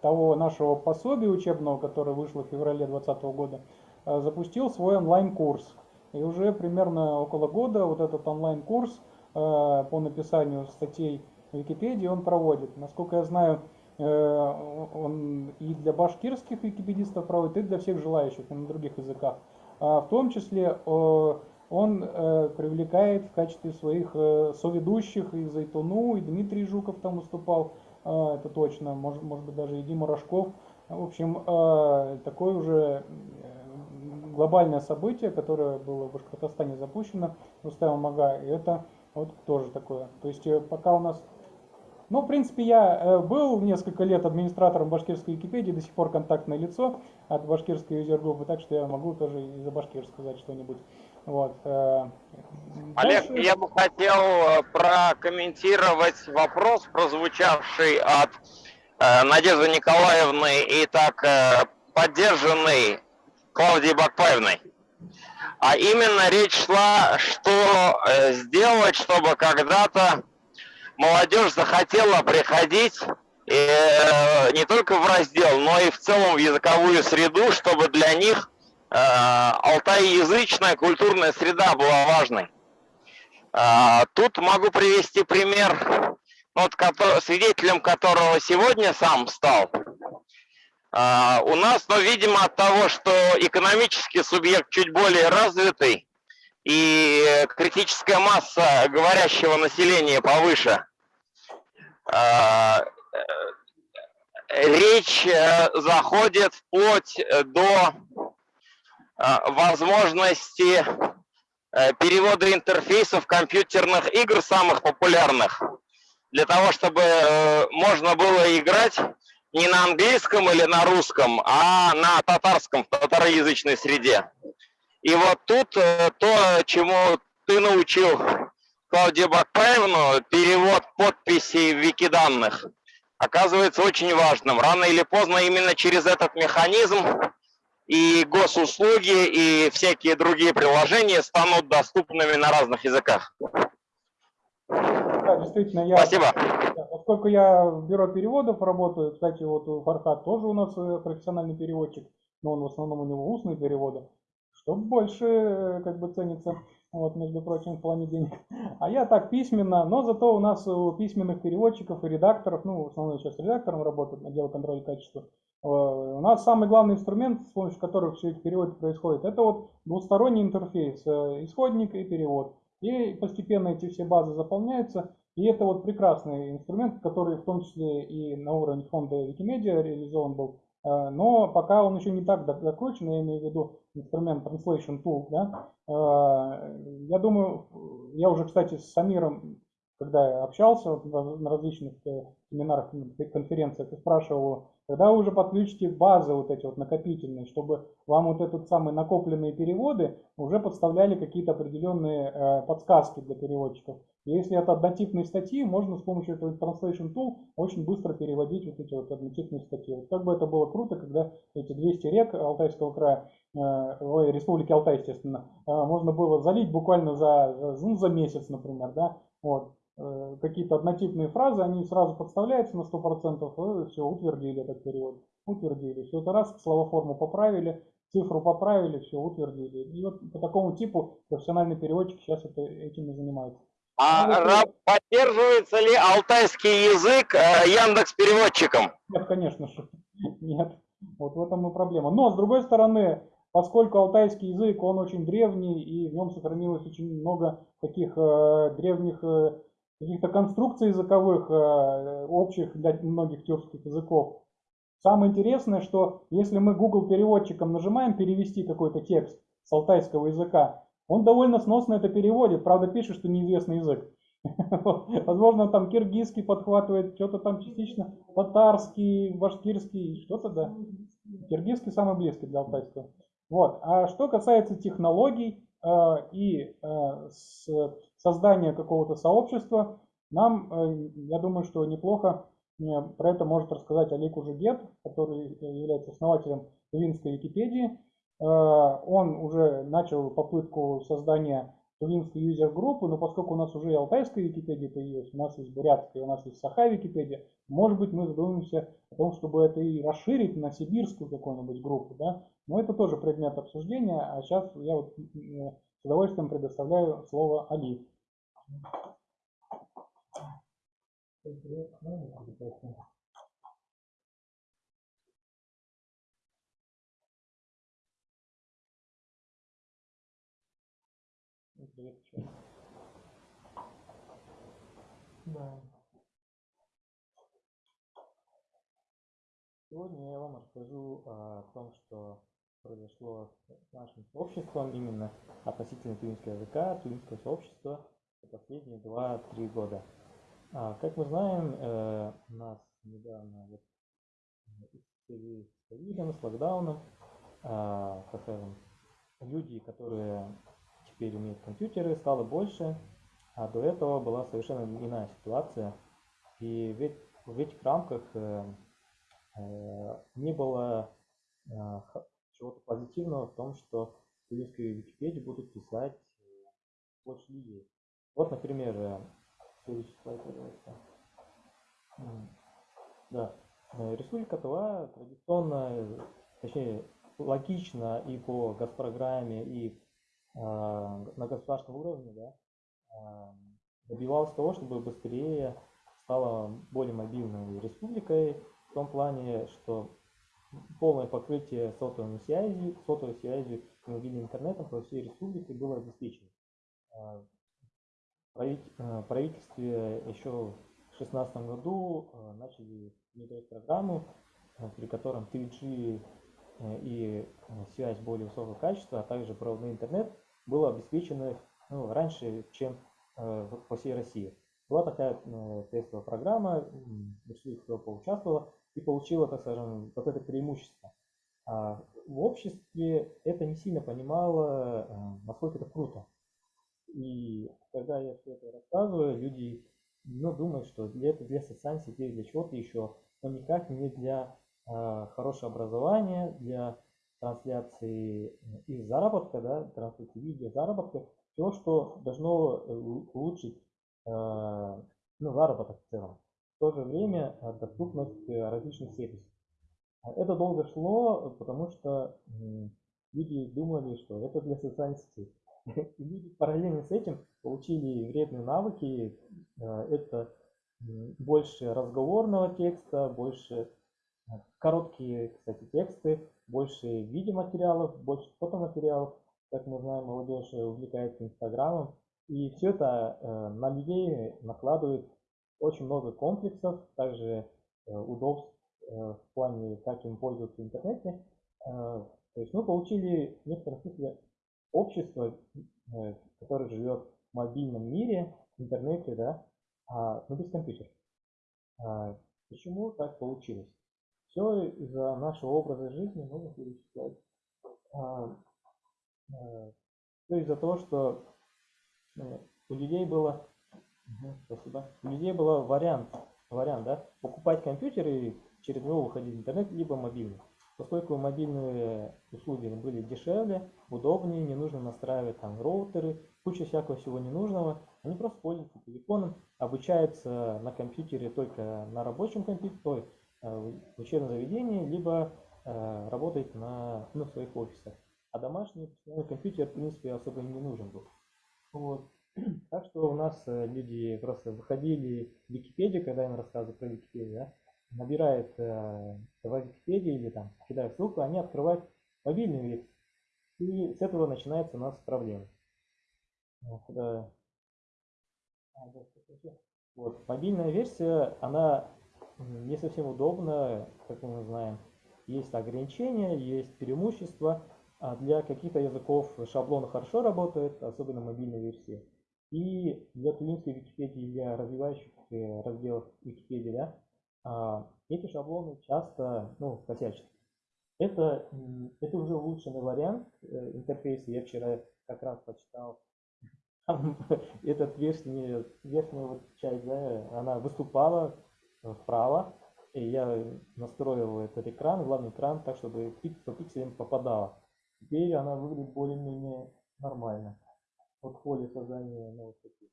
S1: того нашего пособия учебного, которое вышло в феврале 2020 года, э, запустил свой онлайн-курс. И уже примерно около года вот этот онлайн-курс э, по написанию статей в Википедии он проводит. Насколько я знаю, э, он и для башкирских википедистов проводит, и для всех желающих на других языках. А В том числе э, он э, привлекает в качестве своих э, соведущих и Зайтуну, и Дмитрий Жуков там выступал, э, это точно, может, может быть даже и Дима Рожков. В общем, э, такое уже глобальное событие, которое было в Башкортостане запущено, Рустамом Ага, и это вот тоже такое. То есть э, пока у нас ну, в принципе, я э, был несколько лет администратором башкирской Википедии, до сих пор контактное лицо от башкирской юзер-группы, так что я могу тоже и за башкир сказать что-нибудь. Вот. э,
S2: Олег,
S1: дальше-
S2: я бы хотел э, прокомментировать вопрос, прозвучавший от э, Надежды Николаевны и так поддержанный Клавдией Бакпаевной. А именно речь шла, что сделать, чтобы когда-то молодежь захотела приходить не только в раздел, но и в целом в языковую среду, чтобы для них алтайязычная культурная среда была важной. А, Тут могу привести пример, ну, вот, свидетелем которого сегодня сам стал. А, У нас, но, видимо, от того, что экономический субъект чуть более развитый и критическая масса говорящего населения повыше, э, речь э, заходит вплоть э, до возможности э, перевода интерфейсов компьютерных игр самых популярных для того, чтобы э, можно было играть не на английском или на русском, а на татарском, в татароязычной среде. И вот тут э, то, чему ты научил Клавдию Бакпаевну, перевод подписей в викиданных, оказывается очень важным. Рано или поздно именно через этот механизм и госуслуги, и всякие другие приложения станут доступными на разных языках.
S1: Да, действительно, я,
S2: Спасибо.
S1: Поскольку я в бюро переводов работаю, кстати, вот у Фархат тоже у нас э, профессиональный переводчик, но он в основном у него устные переводы, что больше э, как бы ценится, вот, между прочим, в плане денег. А я так письменно, но зато у нас у письменных переводчиков и редакторов, ну, в основном сейчас редактором работают, отдел контроля качества, э, у нас самый главный инструмент, с помощью которого все эти переводы происходят, это вот двусторонний интерфейс, э, исходник и перевод. И постепенно эти все базы заполняются. И это вот прекрасный инструмент, который в том числе и на уровне фонда Wikimedia реализован был. Э, Но пока он еще не так док- докручен, я имею в виду инструмент Translation Tool. Да? Э, Я думаю, я уже, кстати, с Самиром, когда я общался на различных э, семинарах, конференциях, и спрашивал когда вы уже подключите базы вот эти вот накопительные, чтобы вам вот этот самый накопленные переводы уже подставляли какие-то определенные э, подсказки для переводчиков. Если это однотипные статьи, можно с помощью этого Translation Tool очень быстро переводить вот эти вот однотипные статьи. Вот как бы это было круто, когда эти 200 рек Алтайского края, э, ой, Республики Алтай, естественно, э, можно было залить буквально за, за, ну, за месяц, например, да, вот. Э, Какие-то однотипные фразы, они сразу подставляются на 100%, и все, утвердили этот перевод. Утвердили. Все это раз, словоформу поправили, цифру поправили, все, утвердили. И вот по такому типу профессиональный переводчик сейчас это, этим и занимается.
S2: А
S1: Ну, вот,
S2: поддерживается ли алтайский язык э, Яндекс переводчиком?
S1: Нет, конечно же, нет. Вот в этом и проблема. Но, с другой стороны, поскольку алтайский язык, он очень древний, и в нем сохранилось очень много таких э, древних э, каких-то конструкций языковых, э, общих для многих тюркских языков. Самое интересное, что если мы Google переводчиком нажимаем перевести какой-то текст с алтайского языка, он довольно сносно это переводит, правда пишет, что неизвестный язык. Возможно, там киргизский подхватывает, что-то там частично татарский, башкирский, что-то, да. Киргизский самый близкий для алтайского. Вот. А что касается технологий э, и э, с, создания какого-то сообщества, нам, э, я думаю, что неплохо э, про это может рассказать Олег Ужегет, который является основателем Тувинской Википедии. Э, он уже начал попытку создания тувинской юзер-группы, но поскольку у нас уже и алтайская Википедия появилась, у нас есть бурятская, у нас есть саха Википедия, может быть мы задумаемся о том, чтобы это и расширить на сибирскую какую-нибудь группу, да, но это тоже предмет обсуждения, а сейчас я вот с удовольствием предоставляю слово Али.
S6: Да. Сегодня я вам расскажу о том, что произошло с нашим сообществом именно относительно тувинского языка, тувинского сообщества последние 2-3 года. А, как мы знаем, э, у нас недавно вот, с ковидом, с локдауном, а, так скажем, люди, которые теперь имеют компьютеры, стало больше, а до этого была совершенно иная ситуация. И ведь в этих рамках э, э, не было э, чего-то позитивного в том, что в Википедии будут писать э, больше людей. Вот, например, э, следующий слайд, пожалуйста. Да. Э, Республика Тува традиционно, точнее, логично и по госпрограмме, и а, на государственном уровне да, а, добивалась того, чтобы быстрее стала более мобильной республикой в том плане, что полное покрытие сотовой связи, сотовой связью и мобильным интернетом по всей республике было обеспечено. А, правительстве еще в 2016 году начали внедрять программу, при котором 3G и связь более высокого качества, а также проводной интернет было обеспечено ну, раньше, чем э, по всей России. Была такая э, тестовая программа, решили, кто поучаствовала, и получила, так скажем, вот это преимущество. А в обществе это не сильно понимало, э, насколько это круто. И когда я все это рассказываю, люди ну, думают, что для это для социальных сетей, для чего-то еще, но никак не для э, хорошего образования, для трансляции их заработка, да, трансляции видео заработка, все, что должно э, улучшить э, ну, заработок в целом. В то же время э, доступность различных сервисов. Это долго шло, потому что люди думали, что это для социальных сетей. И параллельно с этим получили вредные навыки. Это больше разговорного текста, больше короткие, кстати, тексты, больше видеоматериалов, больше фотоматериалов. Как мы знаем, молодежь увлекается Инстаграмом. И все это э, на людей накладывает очень много комплексов, также э, удобств э, в плане, как им пользоваться в интернете. Э, то есть мы получили в некотором смысле общество, э, которое живет в мобильном мире, в интернете, да, а, но без компьютера. А, почему так получилось? Все из-за нашего образа жизни, можно перечислять. А, а, все из-за того, что э, у людей было, спасибо, у людей было вариант, вариант, да, покупать компьютер и через него выходить в интернет, либо мобильный. Поскольку мобильные услуги были дешевле, удобнее, не нужно настраивать там роутеры, куча всякого всего ненужного, они просто пользуются телефоном, обучаются на компьютере только на рабочем компьютере, Э, в учебном заведении, либо э, работать на ну, своих офисах. А домашний компьютер, в принципе, особо не нужен был. Вот. Так что у нас э, люди просто выходили в Википедию, когда им рассказывают про Википедию, да, набирают э, в Википедии или там кидают ссылку, они открывают мобильный версию. И с этого начинается у нас проблема. Вот, да. Вот. Мобильная версия, она не совсем удобна, как мы знаем. Есть ограничения, есть преимущества. А для каких-то языков шаблон хорошо работает, особенно мобильной версии. И для клинской Википедии, для развивающих э, разделов Википедии, да, а, эти шаблоны часто ну, косячат. Это, это уже улучшенный вариант э, интерфейса. Я вчера как раз почитал этот верхний, верхняя вот часть, да, она выступала вправо, и я настроил этот экран, главный экран, так, чтобы по пикселям попадала. Теперь она выглядит более-менее нормально. Вот в поле создания новых таких.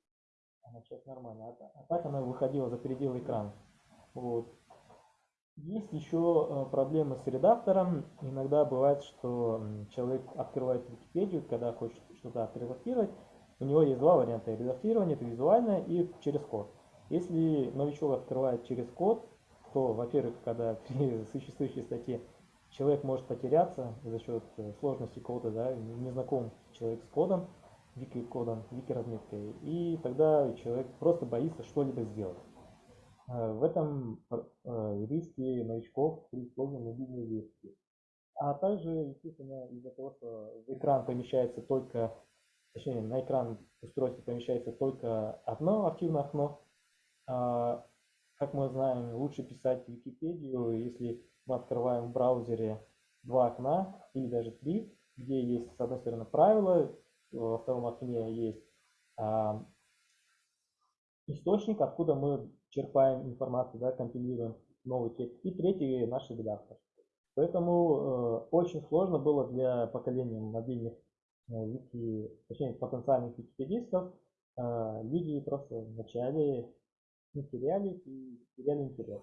S6: Она сейчас нормально. А, а так она выходила за пределы экрана. Вот. Есть еще э, проблемы с редактором. Иногда бывает, что человек открывает Википедию, когда хочет что-то отредактировать. У него есть два варианта редактирования. Это визуальное и через код. Если новичок открывает через код, то, во-первых, когда при существующей статье человек может потеряться за счет э, сложности кода, да, не не знаком человек с кодом, вики-кодом, вики-разметкой, и тогда человек просто боится что-либо сделать. Э, В этом э, риски новичков при использовании мобильной версии. А также, естественно, из-за того, что экран помещается только, точнее, на экран устройства помещается только одно активное окно, а, как мы знаем, лучше писать Википедию, если мы открываем в браузере два окна или даже три, где есть, с одной стороны, правила, во втором окне есть а, источник, откуда мы черпаем информацию, да, компилируем новый текст, и третий наш редактор. Поэтому э, очень сложно было для поколения мобильных э, вики, точнее потенциальных википедистов. Э, люди просто вначале не терялись и теряли интерес.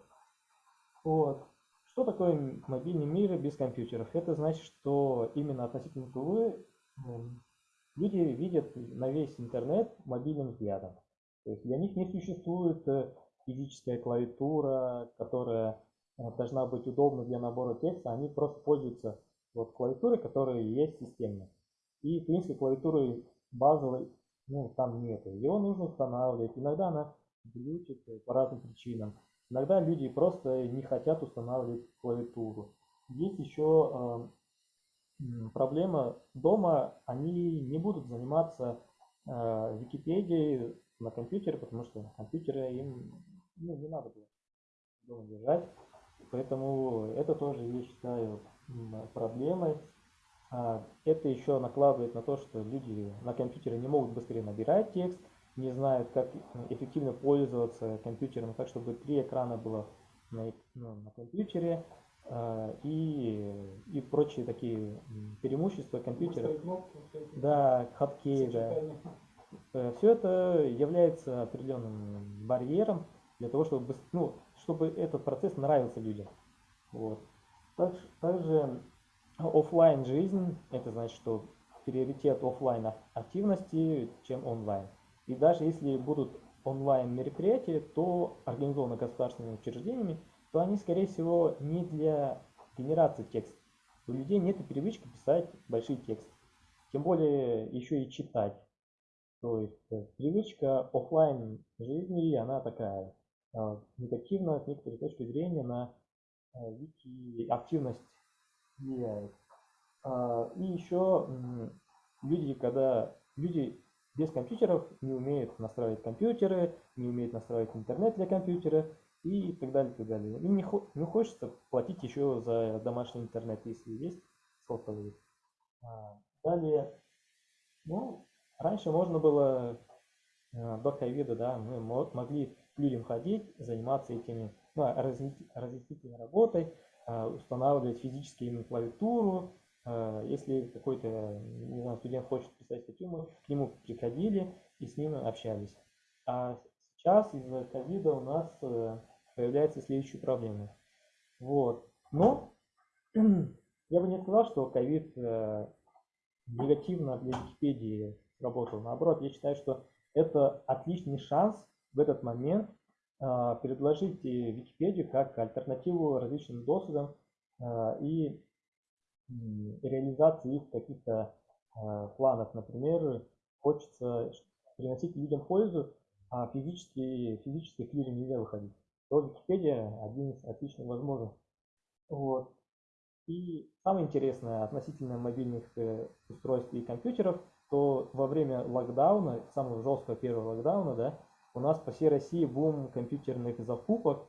S6: Вот. Что такое мобильный мир без компьютеров? Это значит, что именно относительно ТВ м, люди видят на весь интернет мобильным взглядом. То есть для них не существует э, физическая клавиатура, которая э, должна быть удобна для набора текста. Они просто пользуются вот клавиатурой, которая есть системно. И, в принципе, клавиатуры базовой, ну, там нету. Его нужно устанавливать. Иногда она глючит по разным причинам. Иногда люди просто не хотят устанавливать клавиатуру. Есть еще э, проблема дома, они не будут заниматься э, Википедией на компьютере, потому что на компьютере им ну, не надо было дома держать. Поэтому это тоже, я считаю, проблемой. А, Это еще накладывает на то, что люди на компьютере не могут быстрее набирать текст, не знают, как эффективно пользоваться компьютером так, чтобы три экрана было на, ну, на компьютере а, и, и прочие такие преимущества компьютера.
S1: Кнопки,
S6: Да, хаткей, да.
S1: сочетания.
S6: Все это является определенным барьером для того, чтобы, ну, чтобы этот процесс нравился людям. Вот. Так- Также офлайн жизнь, это значит, что приоритет офлайн активности, чем онлайн. И даже если будут онлайн мероприятия, то организованы государственными учреждениями, то они, скорее всего, не для генерации текста. У людей нет привычки писать большие тексты. Тем более еще и читать. То есть э, привычка оффлайн жизни, она такая негативно с некоторой точки зрения на э, вики активность влияет. А, И еще люди, когда люди без компьютеров не умеют настраивать компьютеры, не умеют настраивать интернет для компьютера и так далее, так далее. Им не, не хочется платить еще за домашний интернет, если есть сотовый. А, Далее, ну, раньше можно было до ковида, да, мы мо- могли людям ходить, заниматься этими, ну, разъясни- разъяснительной работой, а, устанавливать физически им клавиатуру. А, Если какой-то, студент хочет писать статью, мы к нему приходили и с ним общались. А сейчас из-за ковида у нас э, появляются следующие проблемы. Вот. Но я бы не сказал, что ковид э, негативно для Википедии сработал. Наоборот, я считаю, что это отличный шанс в этот момент а, предложить э, Википедию как альтернативу различным досудам а, и реализации их каких-то а, планов. Например, хочется приносить людям пользу, а а физически, физически к людям нельзя выходить. То Википедия один из отличных возможностей. Вот. И самое интересное относительно мобильных э, устройств и компьютеров, то во время локдауна, самого жесткого первого локдауна, да, у нас по всей России бум компьютерных закупок.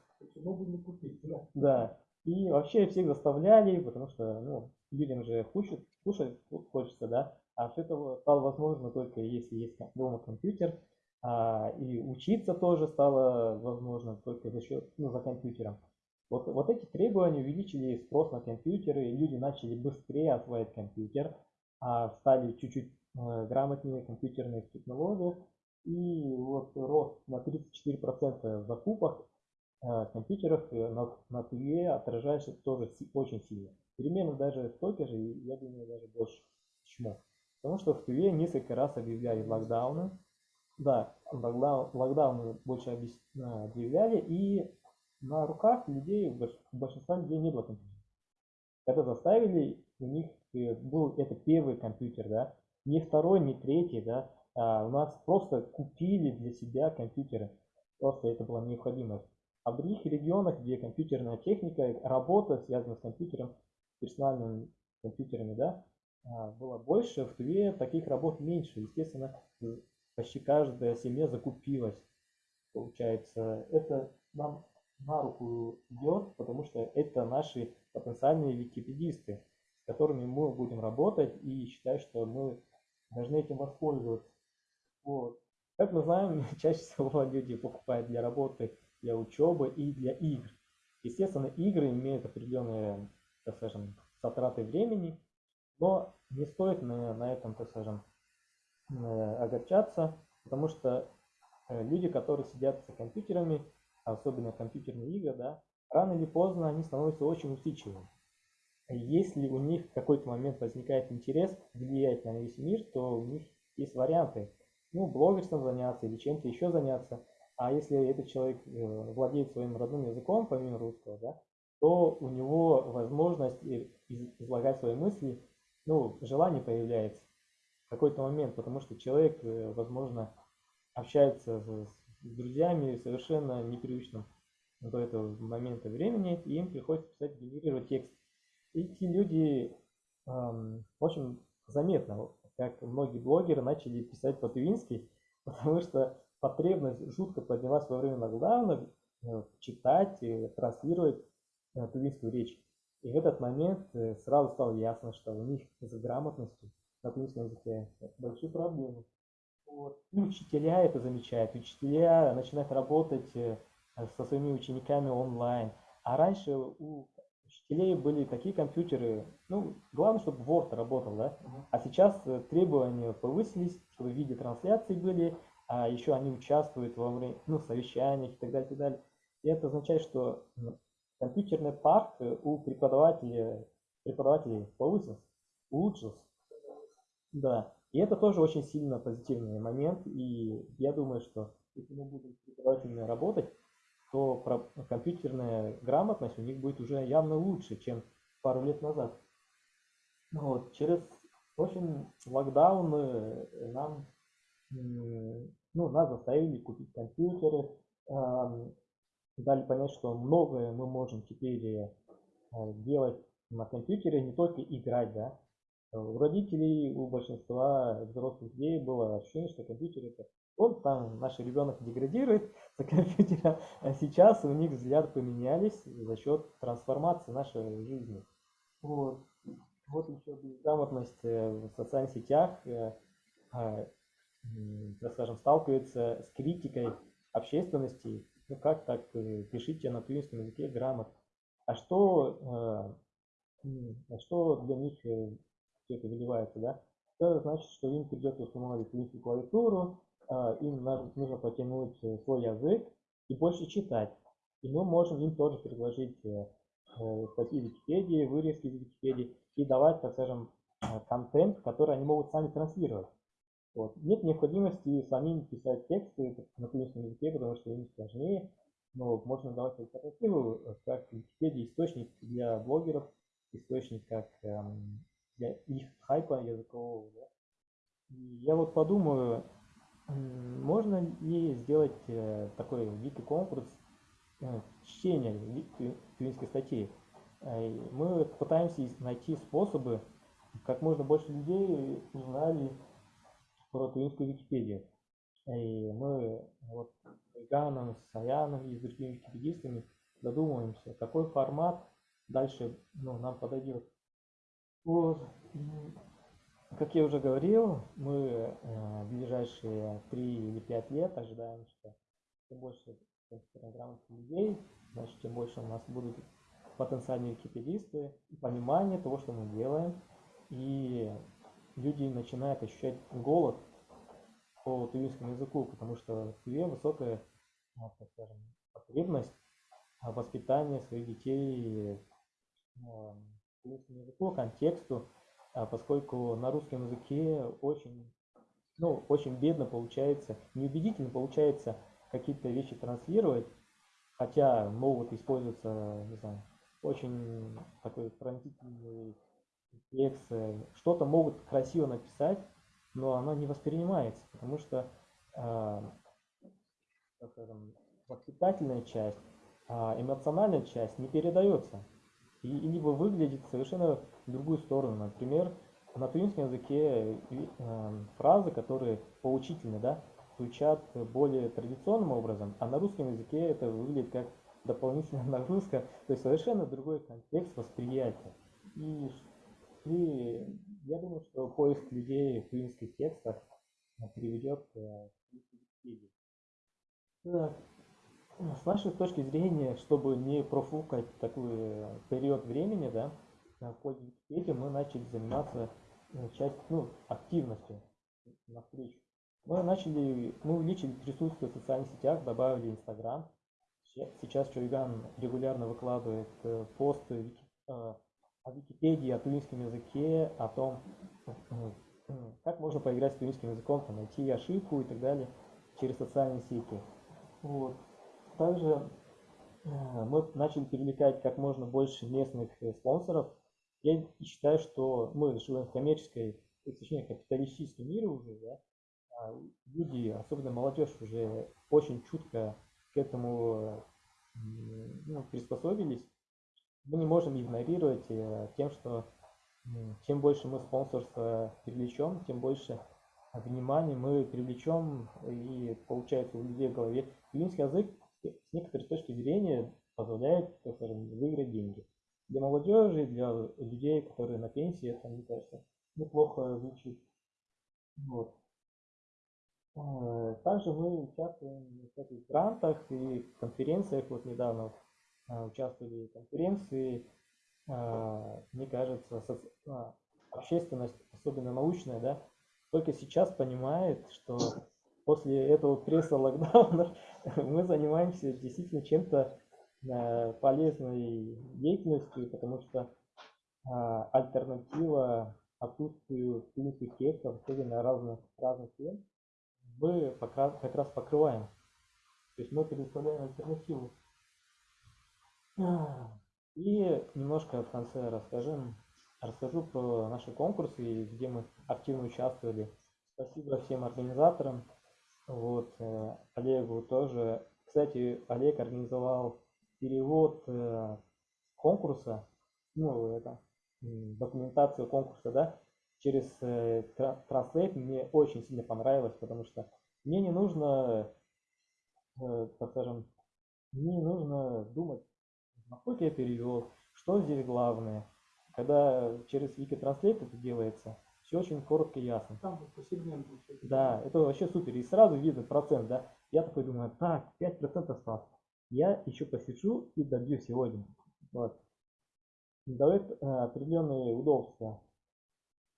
S6: Да. И вообще всех заставляли, потому что ну, людям же кушать, кушать хочется, да. А все это стало возможно только если есть дома компьютер. А, и учиться тоже стало возможно только за счет, ну, за компьютером. Вот, вот эти требования увеличили спрос на компьютеры, и люди начали быстрее осваивать компьютер, а стали чуть-чуть э, грамотнее в компьютерных технологиях, и вот рост на 34% в закупах э, компьютеров э, на, на ТВ отражается тоже очень сильно. Примерно даже столько же, я думаю, даже больше. Почему? Потому что в ТВ несколько раз объявляли локдауны. Да, локдаун, локдауны больше э, объявляли, и на руках людей, большинства людей не было компьютера. Это заставили, у них был это первый компьютер, да, не второй, не третий, да, а у нас просто купили для себя компьютеры. Просто это была необходимость. А в других регионах, где компьютерная техника, работа связана с компьютером, персональными компьютерами, да, а, было больше, в Туве таких работ меньше. Естественно, почти каждая семья закупилась. Получается, это нам на руку идет, потому что это наши потенциальные википедисты, с которыми мы будем работать и считаю, что мы должны этим воспользоваться. Вот. Как мы знаем, чаще всего люди покупают для работы, для учебы и для игр. Естественно, игры имеют определенные, так скажем, затраты времени, но не стоит на, на этом, так скажем, э, огорчаться, потому что э, люди, которые сидят за компьютерами, особенно компьютерные игры, да, рано или поздно они становятся очень усидчивыми. Если у них в какой-то момент возникает интерес влиять на весь мир, то у них есть варианты. Ну, блогерством заняться или чем-то еще заняться. А если этот человек э, владеет своим родным языком, помимо русского, да, то у него возможность излагать свои мысли, ну, желание появляется в какой-то момент, потому что человек, э, возможно, общается с друзьями совершенно непривычном до этого момента времени, и им приходится писать, генерировать текст. И эти люди, в общем, заметно, как многие блогеры начали писать по-тувински, потому что потребность жутко поднялась во время локдауна э, читать, транслировать э, тувинскую речь. И в этот момент э, сразу стало ясно, что у них с грамотностью на тувинском языке большие проблемы. Вот. И учителя это замечают, учителя начинают работать со своими учениками онлайн. А раньше у учителей были такие компьютеры, ну, главное, чтобы Word работал, да? А сейчас э, требования повысились, чтобы видеотрансляции были, а еще они участвуют во время, ну, совещаниях и так далее, и так далее. И это означает, что компьютерный парк э, у преподавателей, преподавателей повысился, улучшился. Да. И это тоже очень сильно позитивный момент, и я думаю, что если мы будем с преподавателями работать, то компьютерная грамотность у них будет уже явно лучше, чем пару лет назад. Вот. Через, в общем, локдаун э, нам, ну, нас заставили купить компьютеры, дали понять, что многое мы можем теперь э, делать на компьютере, не только играть, да, у родителей, у большинства взрослых людей было ощущение, что компьютер это он там, наш ребенок деградирует за компьютером, а сейчас у них взгляд поменялись за счет трансформации нашей жизни. Вот, вот еще безграмотность э, в социальных сетях, э, а, так скажем, сталкивается с критикой общественности. Ну как так, э, пишите на тувинском языке грамотно. А что, а что для них все это выливается, да, это значит, что им придется установить лишнюю клавиатуру, им нужно потянуть э, свой язык и больше читать. И мы можем им тоже предложить э, э, статьи Википедии, вырезки из Википедии и давать, так скажем, контент, который они могут сами транслировать. Вот. Нет необходимости самим писать тексты на тунисском языке, потому что им сложнее, но можно давать альтернативу, как Википедия источник для блогеров, источник как эм, для их хайпа языкового. Да? Я вот подумаю, можно ли сделать э, такой вики-конкурс э, чтения ви- тю- тюринской статьи? Э, Мы пытаемся найти способы, как можно больше людей узнали про тюринскую Википедию. И мы вот с Иганом, с Саяном и с другими википедистами задумываемся, какой формат дальше ну, нам подойдет. Вот. Как я уже говорил, мы э, в ближайшие 3 или 5 лет ожидаем, что чем больше грамотных людей, значит, тем больше у нас будут потенциальные википедисты, понимание того, что мы делаем, и люди начинают ощущать голод по тувинскому языку, потому что в Туве высокая, ну, так скажем, потребность а, воспитания своих детей а, тувинскому языку, контексту, поскольку на русском языке очень, ну, очень бедно получается, неубедительно получается какие-то вещи транслировать, хотя могут использоваться, не знаю, очень такой пронзительный текст, э, что-то могут красиво написать, но оно не воспринимается, потому что а, скажем, воспитательная часть, а эмоциональная часть не передается. И, и либо выглядит совершенно в другую сторону. Например, на тувинском языке и, э, фразы, которые поучительны, да, звучат более приоритетным образом, а на русском языке это выглядит как дополнительная нагрузка, то есть совершенно другой контекст восприятия. И, и я думаю, что поиск людей в тувинских текстах э, приведет э, к. Так, с нашей точки зрения, чтобы не профукать такой э, период времени, да, пользу Википедии, мы начали заниматься э, часть, ну, активностью на встречу. Мы начали, мы увеличили присутствие в социальных сетях, добавили Инстаграм. Се- Сейчас Чуйган регулярно выкладывает э, посты э, о Википедии, о тувинском языке, о том, как можно поиграть с тувинским языком, там, найти ошибку и так далее через социальные сети. Вот. Также мы начали привлекать как можно больше местных спонсоров. Я считаю, что мы живем в коммерческой, э, точнее капиталистическом мире уже, да, а люди, особенно молодежь, уже очень чутко к этому ну, приспособились. Мы не можем игнорировать э, тем, что чем больше мы спонсорства привлечем, тем больше внимания мы привлечем и получается у людей в голове. Тувинский язык с некоторой точки зрения позволяет, скажем, выиграть деньги. Для молодежи, для людей, которые на пенсии, мне кажется, неплохо звучит. Вот. Э, Также мы участвуем в грантах и конференциях. Вот недавно э, участвовали в конференции. Э, Мне кажется, общественность, особенно научная, да, только сейчас понимает, что после этого пресса локдауна мы занимаемся действительно чем-то полезной деятельностью, потому что а, альтернатива отсутствию клинических текстов, особенно разных, разных тем, мы как раз покрываем. То есть мы предоставляем альтернативу. И немножко в конце расскажем, расскажу про наши конкурсы, где мы активно участвовали. Спасибо всем организаторам. Вот, э, Олегу тоже. Кстати, Олег организовал перевод э, конкурса, ну, это, документацию конкурса, да, через э, Translate. Мне очень сильно понравилось, потому что мне не нужно, э, так скажем, мне не нужно думать, насколько я перевел, что здесь главное. Когда через Wikitranslate это делается, все очень коротко и ясно.
S1: Там по сегменту.
S6: Да, это вообще супер. И сразу видно процент, да. Я такой думаю, так, 5% осталось. Я еще посижу и добью сегодня. Вот. Дает э, определенные удобства.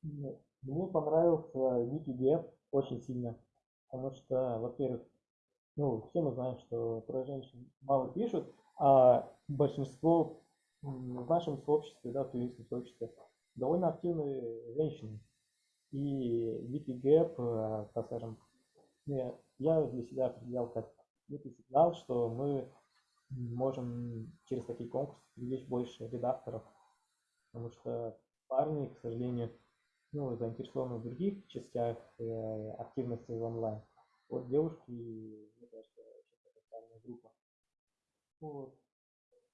S6: М, Мне понравился Wikigap очень сильно. Потому что, во-первых, ну, все мы знаем, что про женщин мало пишут, а большинство в нашем сообществе, да, в туристском сообществе, довольно активные женщины. И Wikigap, э, так скажем, я, для себя определял как некий сигнал, что мы можем через такие конкурсы привлечь больше редакторов, потому что парни, к сожалению, ну, заинтересованы в других частях э, активности в онлайн. Вот девушки, мне кажется, потенциальная группа. Вот.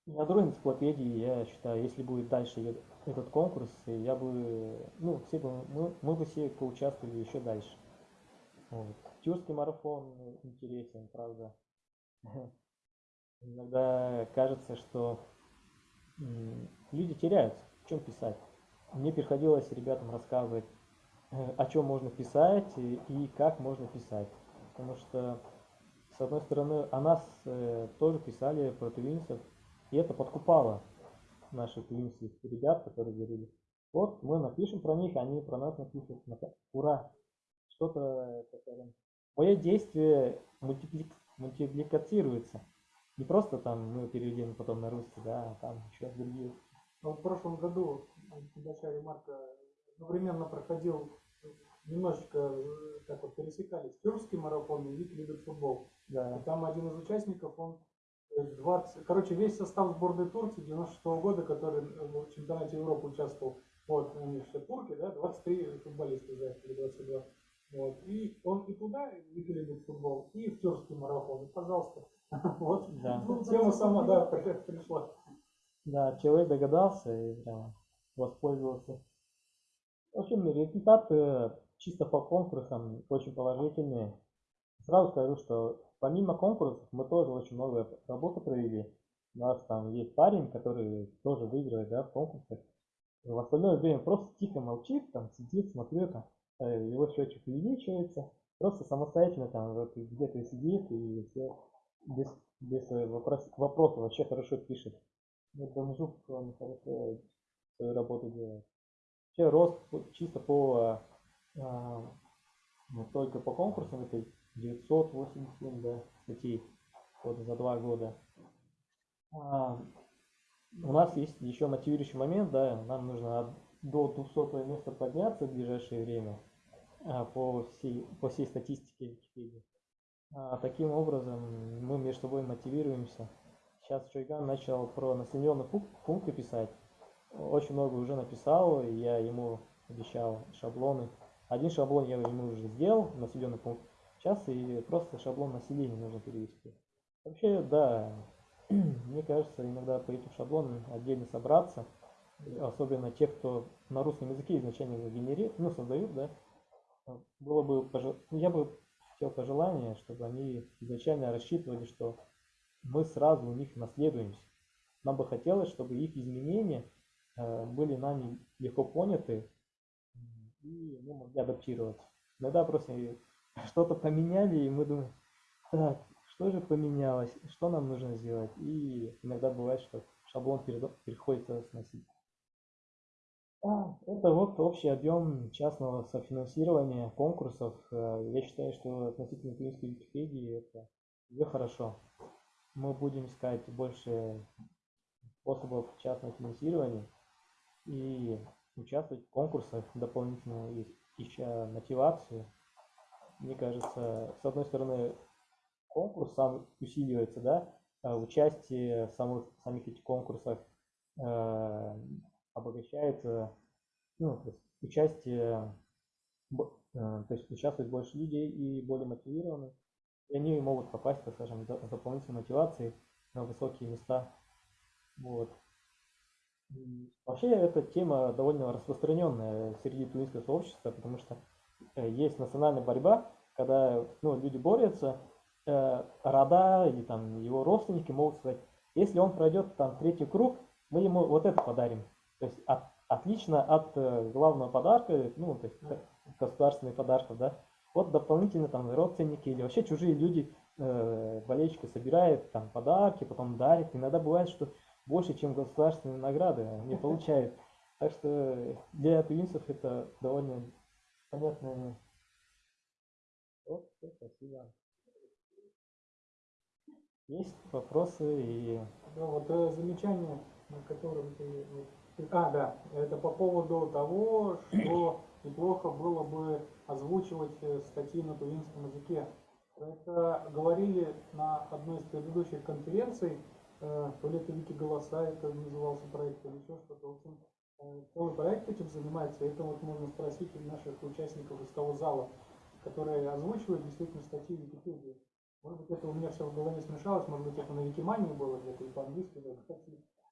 S6: На другой энциклопедии, я считаю, если будет дальше этот конкурс, я бы, ну, все бы, мы, мы бы все поучаствовали еще дальше. Вот. Тюркский марафон интересен, правда. Иногда кажется, что люди теряются, в чем писать. Мне приходилось ребятам рассказывать, э, о чем можно писать и, как можно писать. Потому что, с одной стороны, о нас э, тоже писали про тувинцев, и это подкупало наших тувинских ребят, которые говорили, вот мы напишем про них, они про нас напишут. Ура! Что-то, мое действие мультипли- мультипликацируется. Не просто там мы перевели потом на русский, да, а там еще другие.
S1: Вот в прошлом году, э, небольшая ремарка, одновременно проходил э, немножечко э, так вот пересекались тюркский марафон и любит футбол. И
S6: Да,
S1: там один из участников, он э, 20, короче, весь состав сборной Турции 96 года, который э, в чемпионате Европы участвовал, вот, они все турки, да, 23 футболиста за или 22. Вот. И он и туда, Вики любит футбол, и в тюркский марафон. И, пожалуйста, вот
S6: да.
S1: тема сама, да, при- пришла.
S6: Да, человек догадался и прям воспользовался. В общем, результаты чисто по конкурсам очень положительные. Сразу скажу, что помимо конкурсов мы тоже очень много работы провели. У нас там есть парень, который тоже выигрывает да, в конкурсах. В остальное время просто тихо молчит, там сидит, смотрит, там, э, его счетчик увеличивается. Просто самостоятельно там вот где-то сидит и все без, без э, вопрос, вопросов вообще хорошо пишет. Ну, Бомжук, он хорошо свою работу делает. Вообще рост чисто по, а, ну, только по конкурсам это 987 да, статей вот за два года. А, у нас есть еще мотивирующий момент, да, нам нужно до 200 места подняться в ближайшее время а, по всей, по всей статистике Википедии. А, таким образом мы между собой мотивируемся. Сейчас Чойган начал про населенные пу- пункты писать. Очень много уже написал, и я ему обещал шаблоны. Один шаблон я ему уже сделал, населенный пункт. Сейчас и просто шаблон населения нужно перевести. Вообще, да, мне кажется, иногда по этим шаблонам отдельно собраться, особенно те, кто на русском языке изначально его генерируют, ну, создают, да, было бы, я бы хотел пожелание, чтобы они изначально рассчитывали, что мы сразу у них наследуемся. Нам бы хотелось, чтобы их изменения э, были нами легко поняты и мы могли адаптироваться. Иногда просто что-то поменяли, и мы думаем, так, что же поменялось, что нам нужно сделать. И иногда бывает, что шаблон приходится сносить. А, Это вот общий объем частного софинансирования конкурсов. Э, Я считаю, что относительно украинской Википедии это уже хорошо. Мы будем искать больше способов частного финансирования и участвовать в конкурсах дополнительно, ища мотивацию. Мне кажется, с одной стороны, конкурс сам усиливается, да, а участие в самых, самих этих конкурсах э, обогащает, э, ну, то есть участие, б- э, то есть участвует больше людей и более мотивированы, и они могут попасть, так скажем, с дополнительной мотивацией на высокие места. Вот. Вообще эта тема довольно распространенная среди тувинского сообщества, потому что э, есть национальная борьба, когда ну, люди борются, э, рода или там его родственники могут сказать, если он пройдет там третий круг, мы ему вот это подарим. То есть от- отлично от э, главного подарка, ну, то есть э, государственных подарков, да, вот дополнительно там родственники или вообще чужие люди, э, болельщики собирают там подарки, потом дарят. Иногда бывает, что больше, чем государственные награды они получают. Так что для тувинцев это довольно понятно. Вот, спасибо. Есть вопросы и
S1: Да, вот э, замечание, на котором ты... А, да, это по поводу того, что неплохо было бы озвучивать э, статьи на тувинском языке. Это говорили на одной из предыдущих конференций, э, то ли это Вики Голоса, это назывался проект, или еще что-то. В э, целый проект этим занимается, и это вот можно спросить у наших участников из того зала, которые озвучивают действительно статьи в Википедии. Может быть, это у меня все в голове смешалось, может быть, это на Викимании было где-то и по-английски. даже.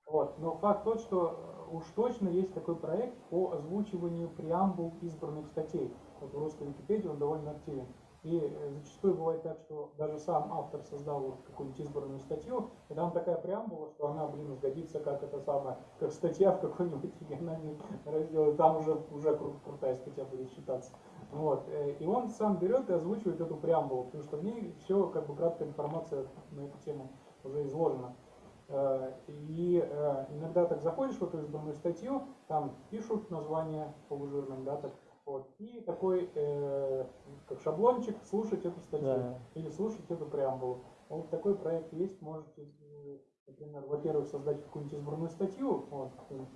S1: Вот. Но факт тот, что э, уж точно есть такой проект по озвучиванию преамбул избранных статей. Вот в русской Википедии он довольно активен. И э, зачастую бывает так, что даже сам автор создал вот какую-нибудь избранную статью, и там такая преамбула, что она, блин, сгодится как это самое, как статья в какой-нибудь региональный раздел, там уже, уже кру- крутая статья будет считаться. Вот. э, И он сам берет и озвучивает эту преамбулу, потому что в ней все, как бы краткая информация на эту тему уже изложена. Э, И э, иногда так заходишь в эту избранную статью, там пишут название полужирным, да, так, вот, и такой, э, как шаблончик, слушать эту статью
S6: Да.
S1: или слушать эту преамбулу. Вот такой проект есть, можете, э, например, во-первых, создать какую-нибудь избранную статью, вот,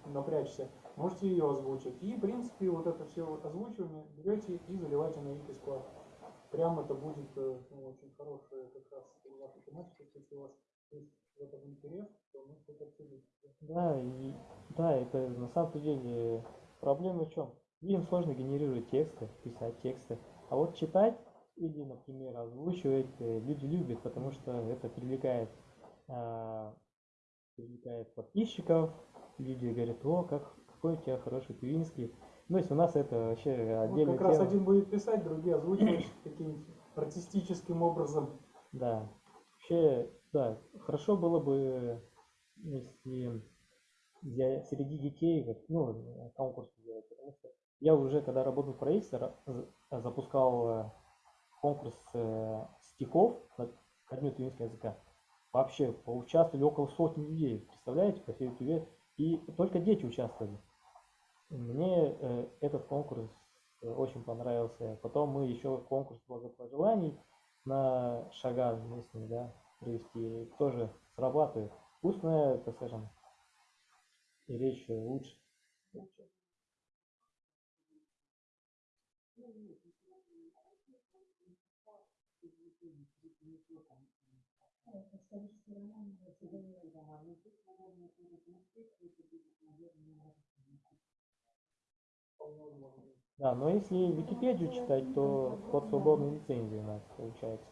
S1: напрячься, можете ее озвучить. И, в принципе, вот это все озвучивание берете и заливаете на Wiki склад. Прям это будет ну, очень хорошая как раз ваша тематика, если у вас есть в этом интерес, то мы что-то обсудим.
S6: Да, и, да, это на самом деле проблема в чем? Людям сложно генерировать тексты, писать тексты. А вот читать или, например, озвучивать э, люди любят, потому что это привлекает, а, привлекает подписчиков. Люди говорят, о, как, какой у тебя хороший туинский. Ну, есть у нас это вообще
S1: Вот
S6: отдельная
S1: как раз
S6: тема.
S1: один будет писать, другие озвучивать каким-нибудь артистическим образом.
S6: Да. Вообще, да, хорошо было бы, если для, среди детей, ну, конкурс делать, потому что я уже, когда работал в правительстве, ра- за- запускал э, конкурс э, стихов на дню туинского языка. Вообще, поучаствовали около сотни людей, представляете, по всей Туве, и только дети участвовали. Мне э, этот конкурс очень понравился. Потом мы еще конкурс благопожеланий на шаган местный, да, провести, тоже срабатывает. Устная, так скажем, речь лучше. Да, но если Википедию читать, то под свободной лицензией у нас получается.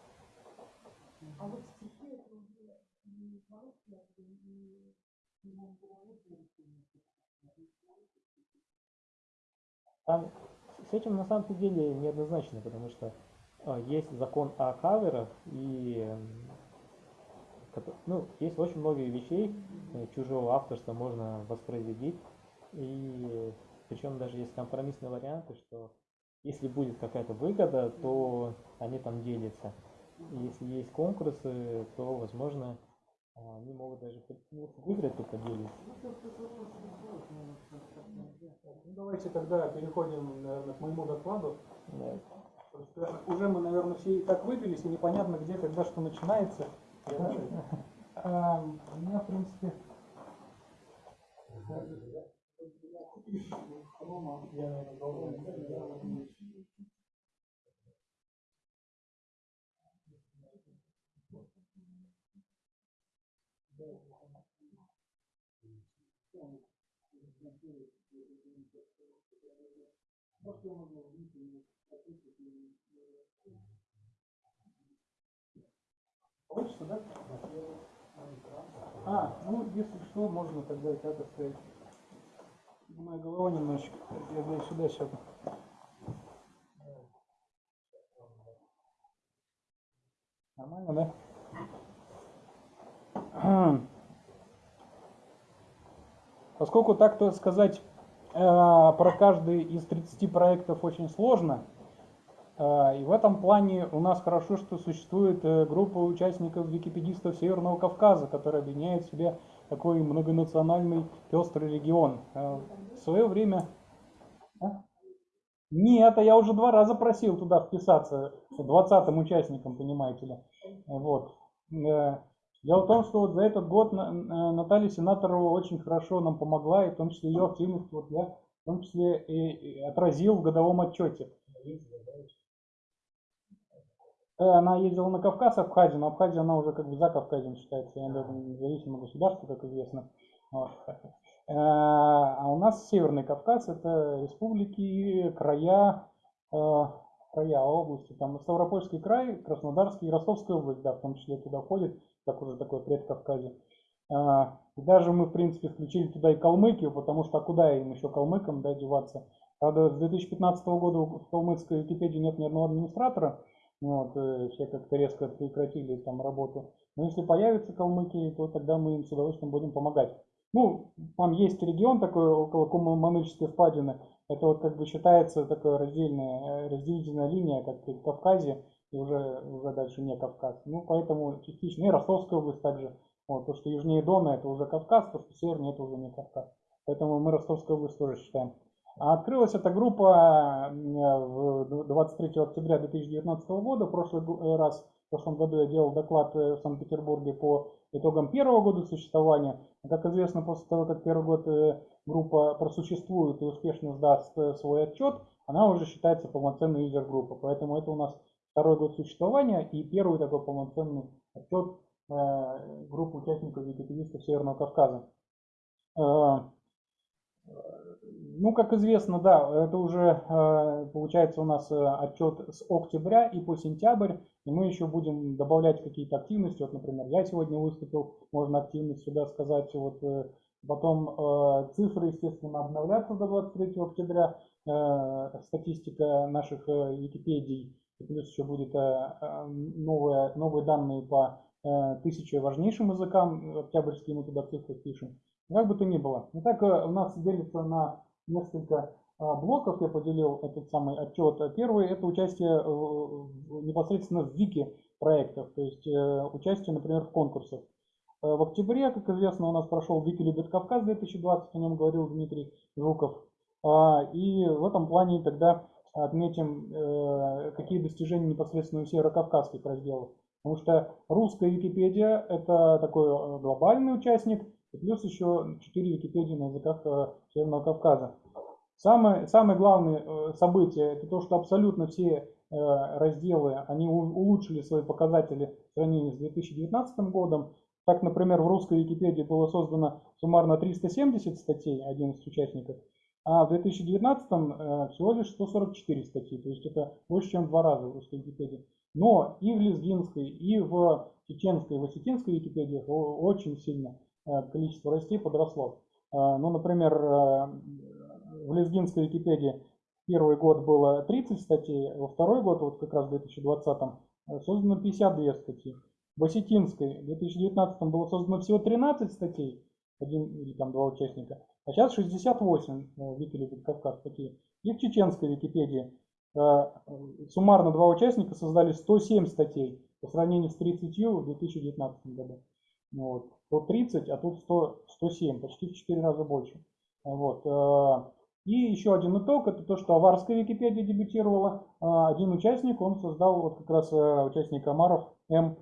S5: А вот стихи это уже не по-русски, а и
S6: Там с этим на самом деле неоднозначно, потому что а, есть закон о каверах и ну, есть очень много вещей э, чужого авторства можно воспроизводить. И причем даже есть компромиссные варианты, что если будет какая-то выгода, то они там делятся. Если есть конкурсы, то, возможно, а, они могут даже ну, выиграть, то поделиться.
S1: Ну, давайте тогда переходим, наверное, к моему докладу.
S6: Да.
S1: Просто Уже мы, наверное, все и так выпились, и непонятно, где, когда, что начинается. Да? А, У меня, в принципе, Получится, да? А, ну, если что, можно тогда и так оставить. Моя голова немножечко. Я дай сюда сяду. Нормально, да? Поскольку так-то сказать про каждый из 30 проектов очень сложно, э, и в этом плане у нас хорошо, что существует э, группа участников википедистов Северного Кавказа, которая объединяет в себе такой многонациональный пестрый регион. Э, В свое время... Нет, а я уже два раза просил туда вписаться, 20-м участником, понимаете ли. Вот. Дело в том, что вот за этот год На- На- Наталья Сенаторова очень хорошо нам помогла, и в том числе ее активность вот я в том числе и, отразил в годовом отчете. Э, Она ездила на Кавказ, Абхазию, но Абхазия она уже как бы за Кавказем считается, она независимое государство, как известно. Э, А у нас Северный Кавказ это республики, края, э, края области, там Ставропольский край, Краснодарский, и Ростовская область, да, в том числе туда входит, как уже такое предкавказье. А, и даже мы, в принципе, включили туда и Калмыкию, потому что а куда им еще калмыкам да, деваться? Правда, с 2015 года в калмыцкой Википедии нет ни одного администратора, вот, э, все как-то резко прекратили там работу. Но если появятся калмыки, то тогда мы им с удовольствием будем помогать. Ну, там есть регион такой около Кумаманыческой впадины. Это вот как бы считается такая раздельная, э, разделительная линия, как в Кавказе, уже, уже дальше не Кавказ. Ну, поэтому частично и Ростовская область также. Вот, то, что южнее Дона, это уже Кавказ, то, что севернее, это уже не Кавказ. Поэтому мы Ростовскую область тоже считаем. А Открылась эта группа в 23 октября 2019 года. В прошлый э, раз, в прошлом году я делал доклад э, в Санкт-Петербурге по итогам первого года существования. Как известно, после того, как первый год э, группа просуществует и успешно сдаст свой отчет, она уже считается полноценной юзер-группой. Поэтому это у нас второй год существования и первый такой полноценный отчет группы участников википедистов Северного Кавказа. Ну, как известно, да, это уже э, получается у нас э, отчет с октября и по сентябрь, и мы еще будем добавлять какие-то активности. Вот, например, я сегодня выступил, можно активность сюда сказать. Вот, э, потом цифры, естественно, обновляться до 23 октября, статистика наших Википедий, плюс еще будет новые, новые данные по тысяче важнейшим языкам, октябрьские мы туда цифры пишем. Как бы то ни было. Итак, у нас делится на несколько блоков я поделил этот самый отчет. Первый – это участие непосредственно в вики проектах, то есть э, участие, например, в конкурсах. Э, в октябре, как известно, у нас прошел Вики любит Кавказ 2020, о нем говорил Дмитрий Жуков. А, и в этом плане тогда отметим, э, какие достижения непосредственно у северокавказских разделов. Потому что русская Википедия – это такой глобальный участник, и плюс еще 4 Википедии на языках э, Северного Кавказа. Самое, самое главное э, событие это то, что абсолютно все э, разделы они улучшили свои показатели в сравнении с 2019 годом. Так, например, в русской Википедии было создано суммарно 370 статей, 11 участников, а в 2019 всего лишь 144 статьи, то есть это больше, чем в два раза в русской Википедии. Но и в лезгинской, и в чеченской, и в осетинской Википедиях очень сильно Э, количество растей подросло. Э, ну, например, э, в лезгинской Википедии первый год было 30 статей, во второй год, вот как раз в 2020, создано 52 статьи. В осетинской в 2019 было создано всего 13 статей, один или там два участника, а сейчас 68 Вики любит Кавказ такие. И в чеченской Википедии суммарно два участника создали 107 статей по сравнению с 30 в 2019 году. Вот. Тут 30, а тут 100, 107, почти в 4 раза больше. Вот. Э, и еще один итог, это то, что аварская Википедия дебютировала. Э, один участник, он создал, вот как раз э, участник Амаров М,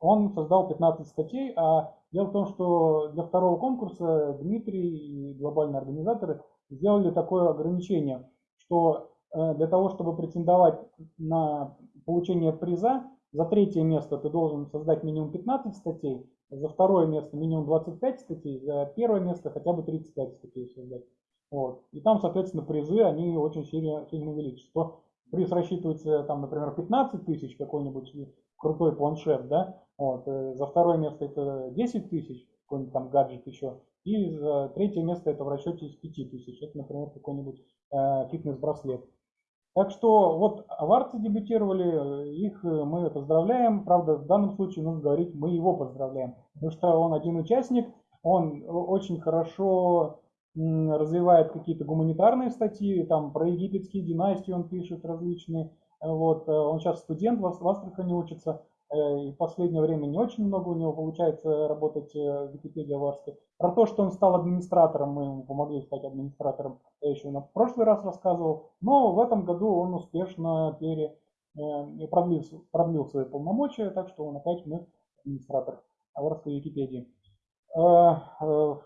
S1: он создал 15 статей, а дело в том, что для второго конкурса Дмитрий и глобальные организаторы сделали такое ограничение, что для того, чтобы претендовать на получение приза, за третье место ты должен создать минимум 15 статей, за второе место минимум 25 статей, за первое место хотя бы 35 статей создать. Вот. И там, соответственно, призы, они очень сильно, сильно увеличатся. приз рассчитывается, там, например, 15 тысяч, какой-нибудь крутой планшет, да, вот. Э, за второе место это 10 тысяч, какой-нибудь там гаджет еще, и за третье место это в расчете из 5 тысяч, это, например, какой-нибудь э, фитнес-браслет. Так что вот аварцы дебютировали, их э, мы поздравляем. Правда, в данном случае нужно говорить, мы его поздравляем. Потому что он один участник, он очень хорошо развивает какие-то гуманитарные статьи, там про египетские династии он пишет различные. Вот, э, он сейчас студент в Астрахани учится. Э, и в последнее время не очень много у него получается работать в Википедии аварской. Про то, что он стал администратором, мы ему помогли стать администратором, я еще на прошлый раз рассказывал. Но в этом году он успешно пере, э, продлил, продлил свои полномочия, так что он опять мы администратор аварской Википедии. Э,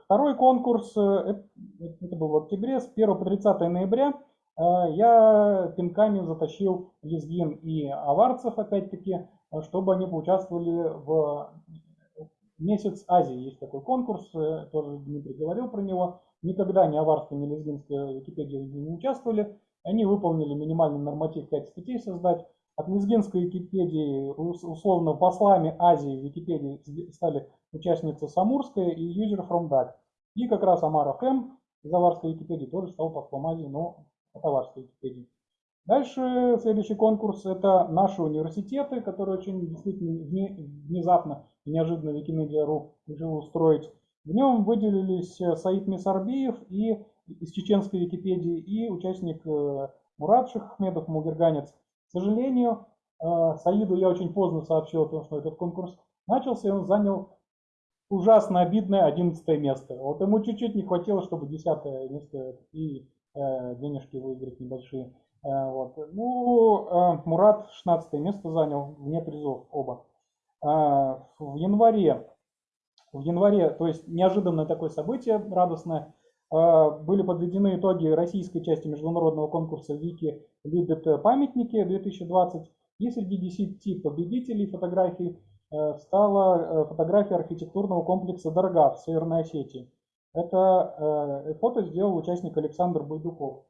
S1: второй конкурс, это был в октябре, с 1 по 30 ноября я пинками затащил Лезгин и Аварцев, опять-таки, чтобы они поучаствовали в месяц Азии. Есть такой конкурс, э, тоже Дмитрий говорил про него. Никогда ни аварская, ни лезгинская Википедия не участвовали. Они выполнили минимальный норматив 5 статей создать. От лезгинской Википедии, ус- условно, послами Азии в Википедии стали участница Самурская и User from DAC. И как раз Амара Хэм из Аварской Википедии тоже стал послом Азии, но от Аварской Википедии. Дальше следующий конкурс – это наши университеты, которые очень действительно вне- внезапно и неожиданно Викимедиа.ру решил устроить. В нем выделились э, Саид Мисарбиев и из чеченской Википедии и участник э, Мурат Шахмедов, мугерганец. К сожалению, э, Саиду я очень поздно сообщил о том, что этот конкурс начался, и он занял ужасно обидное 11 место. Вот ему чуть-чуть не хватило, чтобы 10 место и денежки выиграть небольшие. Э, вот. Ну, э, Мурат 16 место занял, вне призов оба. Э, в январе, в январе, то есть неожиданное такое событие радостное, были подведены итоги российской части международного конкурса «Вики любят памятники» 2020. И среди 10 победителей фотографий стала фотография архитектурного комплекса Даргав в Северной Осетии. Это фото сделал участник Александр Байдуков.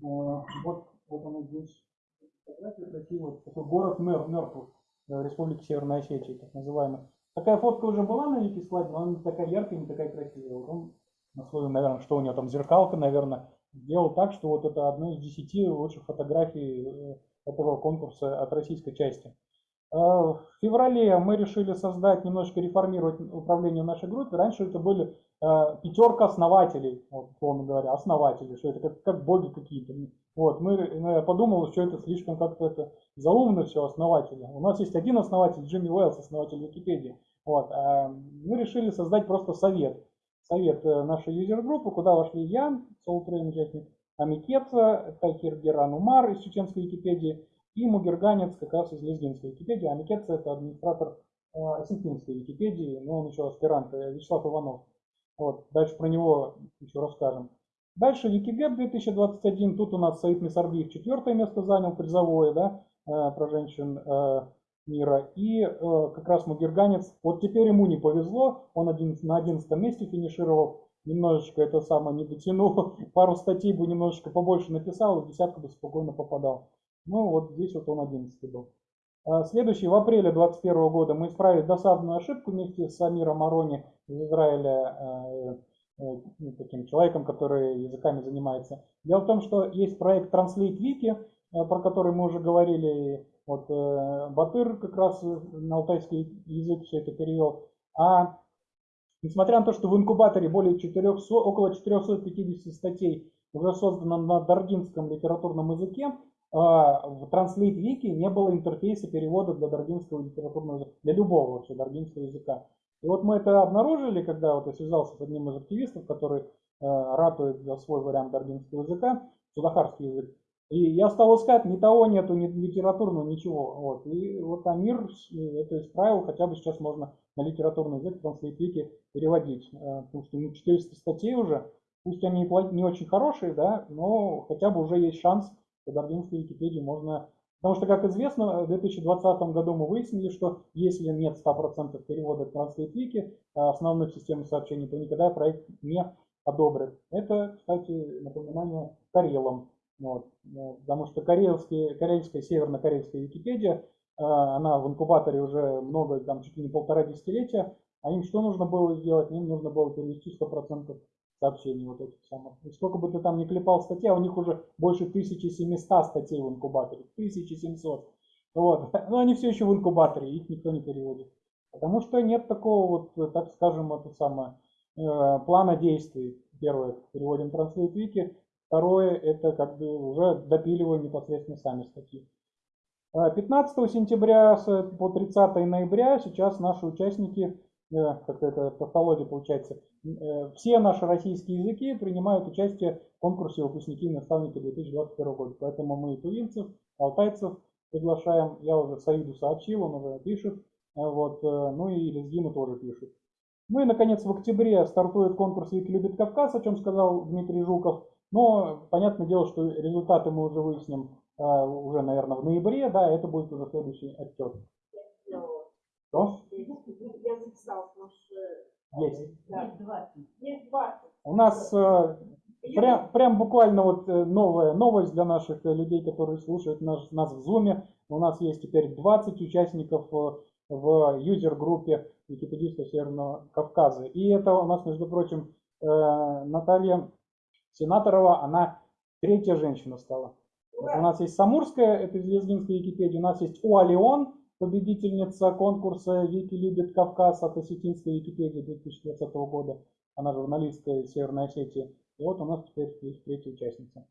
S1: Вот, вот оно здесь. Фотография красивая. Такой город мер, мертвых э, Республики Северной Осетии, так называемый. Такая фотка уже была на Викислайде, но она не такая яркая, не такая красивая. Вот он на свою, наверное, что у него там, зеркалка, наверное, сделал так, что вот это одна из десяти лучших фотографий э, этого конкурса от российской части. Э, В феврале мы решили создать, немножечко реформировать управление в нашей группе. Раньше это были э, пятерка основателей, вот, условно говоря, основатели, что это как, как боги какие-то. Вот, мы, ну, я подумал, что это слишком как-то это заумно все, основатели. У нас есть один основатель, Джимми Уэллс, основатель Википедии. Вот, а мы решили создать просто совет. Совет нашей юзер-группы, куда вошли я, Soultrain участник, Амикеца, Тахир Геран Умар из чеченской Википедии и Мугерганец как раз из лезгинской Википедии. Амикеца это администратор э, осетинской Википедии, но он еще аспирант, э, Вячеслав Иванов. Вот, дальше про него еще расскажем. Дальше Викигеп 2021, тут у нас Саид Мисарбиев четвертое место занял, призовое, да, э, про женщин мира. И как раз Мугерганец, вот теперь ему не повезло, он один, на 11 месте финишировал, немножечко это самое не дотянул, пару статей бы немножечко побольше написал, и в десятку бы спокойно попадал. Ну вот здесь вот он 11 был. А, Следующий, в апреле 2021 года мы исправили досадную ошибку вместе с Амиром Арони из Израиля, э, э, ну, таким человеком, который языками занимается. Дело в том, что есть проект Translate Wiki, э, про который мы уже говорили. Вот э, Батыр как раз на алтайский язык все это перевел. А несмотря на то, что в инкубаторе более 400, около 450 статей уже создано на даргинском литературном языке, а, в Translate Wiki не было интерфейса перевода для даргинского литературного языка, для любого вообще даргинского языка. И вот мы это обнаружили, когда вот я связался с одним из активистов, который э, ратует за свой вариант даргинского языка, судахарский язык. И я стал искать, ни того нету, ни литературного, ничего. Вот. И вот Амир это исправил, хотя бы сейчас можно на литературный язык Translate Wiki переводить. Э, Потому что ну, 400 статей уже, пусть они не очень хорошие, да, но хотя бы уже есть шанс по даргинской Википедии можно... Потому что, как известно, в 2020 году мы выяснили, что если нет 100% перевода Translate Wiki, а, основных систем сообщений, то никогда проект не одобрят. Это, кстати, напоминание Карелам. Вот. Э, Потому что карельские, карельская, северно-карельская Википедия, э, она в инкубаторе уже много, там чуть ли не полтора десятилетия, а им что нужно было сделать? Им нужно было перевести 100% сообщений вот этих самых. И сколько бы ты там ни клепал статей, а у них уже больше 1700 статей в инкубаторе. 1700. Вот. Но они все еще в инкубаторе, их никто не переводит. Потому что нет такого вот, так скажем, это самое, э, плана действий. Первое, переводим Translate Wiki. Второе, это как бы уже допиливаем непосредственно сами статьи. Э, 15 сентября с- по 30 ноября сейчас наши участники, э, как это тавтология получается, э, все наши российские языки принимают участие в конкурсе выпускники и наставники 2021 года. Поэтому мы и тувинцев, алтайцев приглашаем. Я уже Саиду сообщил, он уже пишет. Э, Вот, э, ну и Лезгину тоже пишет. Ну и, наконец, в октябре стартует конкурс «Вики любит Кавказ», о чем сказал Дмитрий Жуков. Но, понятное дело, что результаты мы уже выясним э, уже, наверное, в ноябре, да, это будет уже следующий отчет. Что?
S3: Я записала, потому что
S1: Есть.
S3: да. есть 20.
S1: У нас э, Прям, прям буквально вот э, новая новость для наших э, людей, которые слушают наш, нас в Zoom. У нас есть теперь 20 участников э, в юзер-группе википедистов Северного Кавказа. И это у нас, между прочим, э, Наталья Сенаторова, она третья женщина стала. Вот у нас есть Самурская, это из лезгинской Википедии, у нас есть Уалион, победительница конкурса «Вики любит Кавказ» от Осетинской Википедии 2020 года. Она журналистка из Северной Осетии. И вот у нас теперь есть третья участница.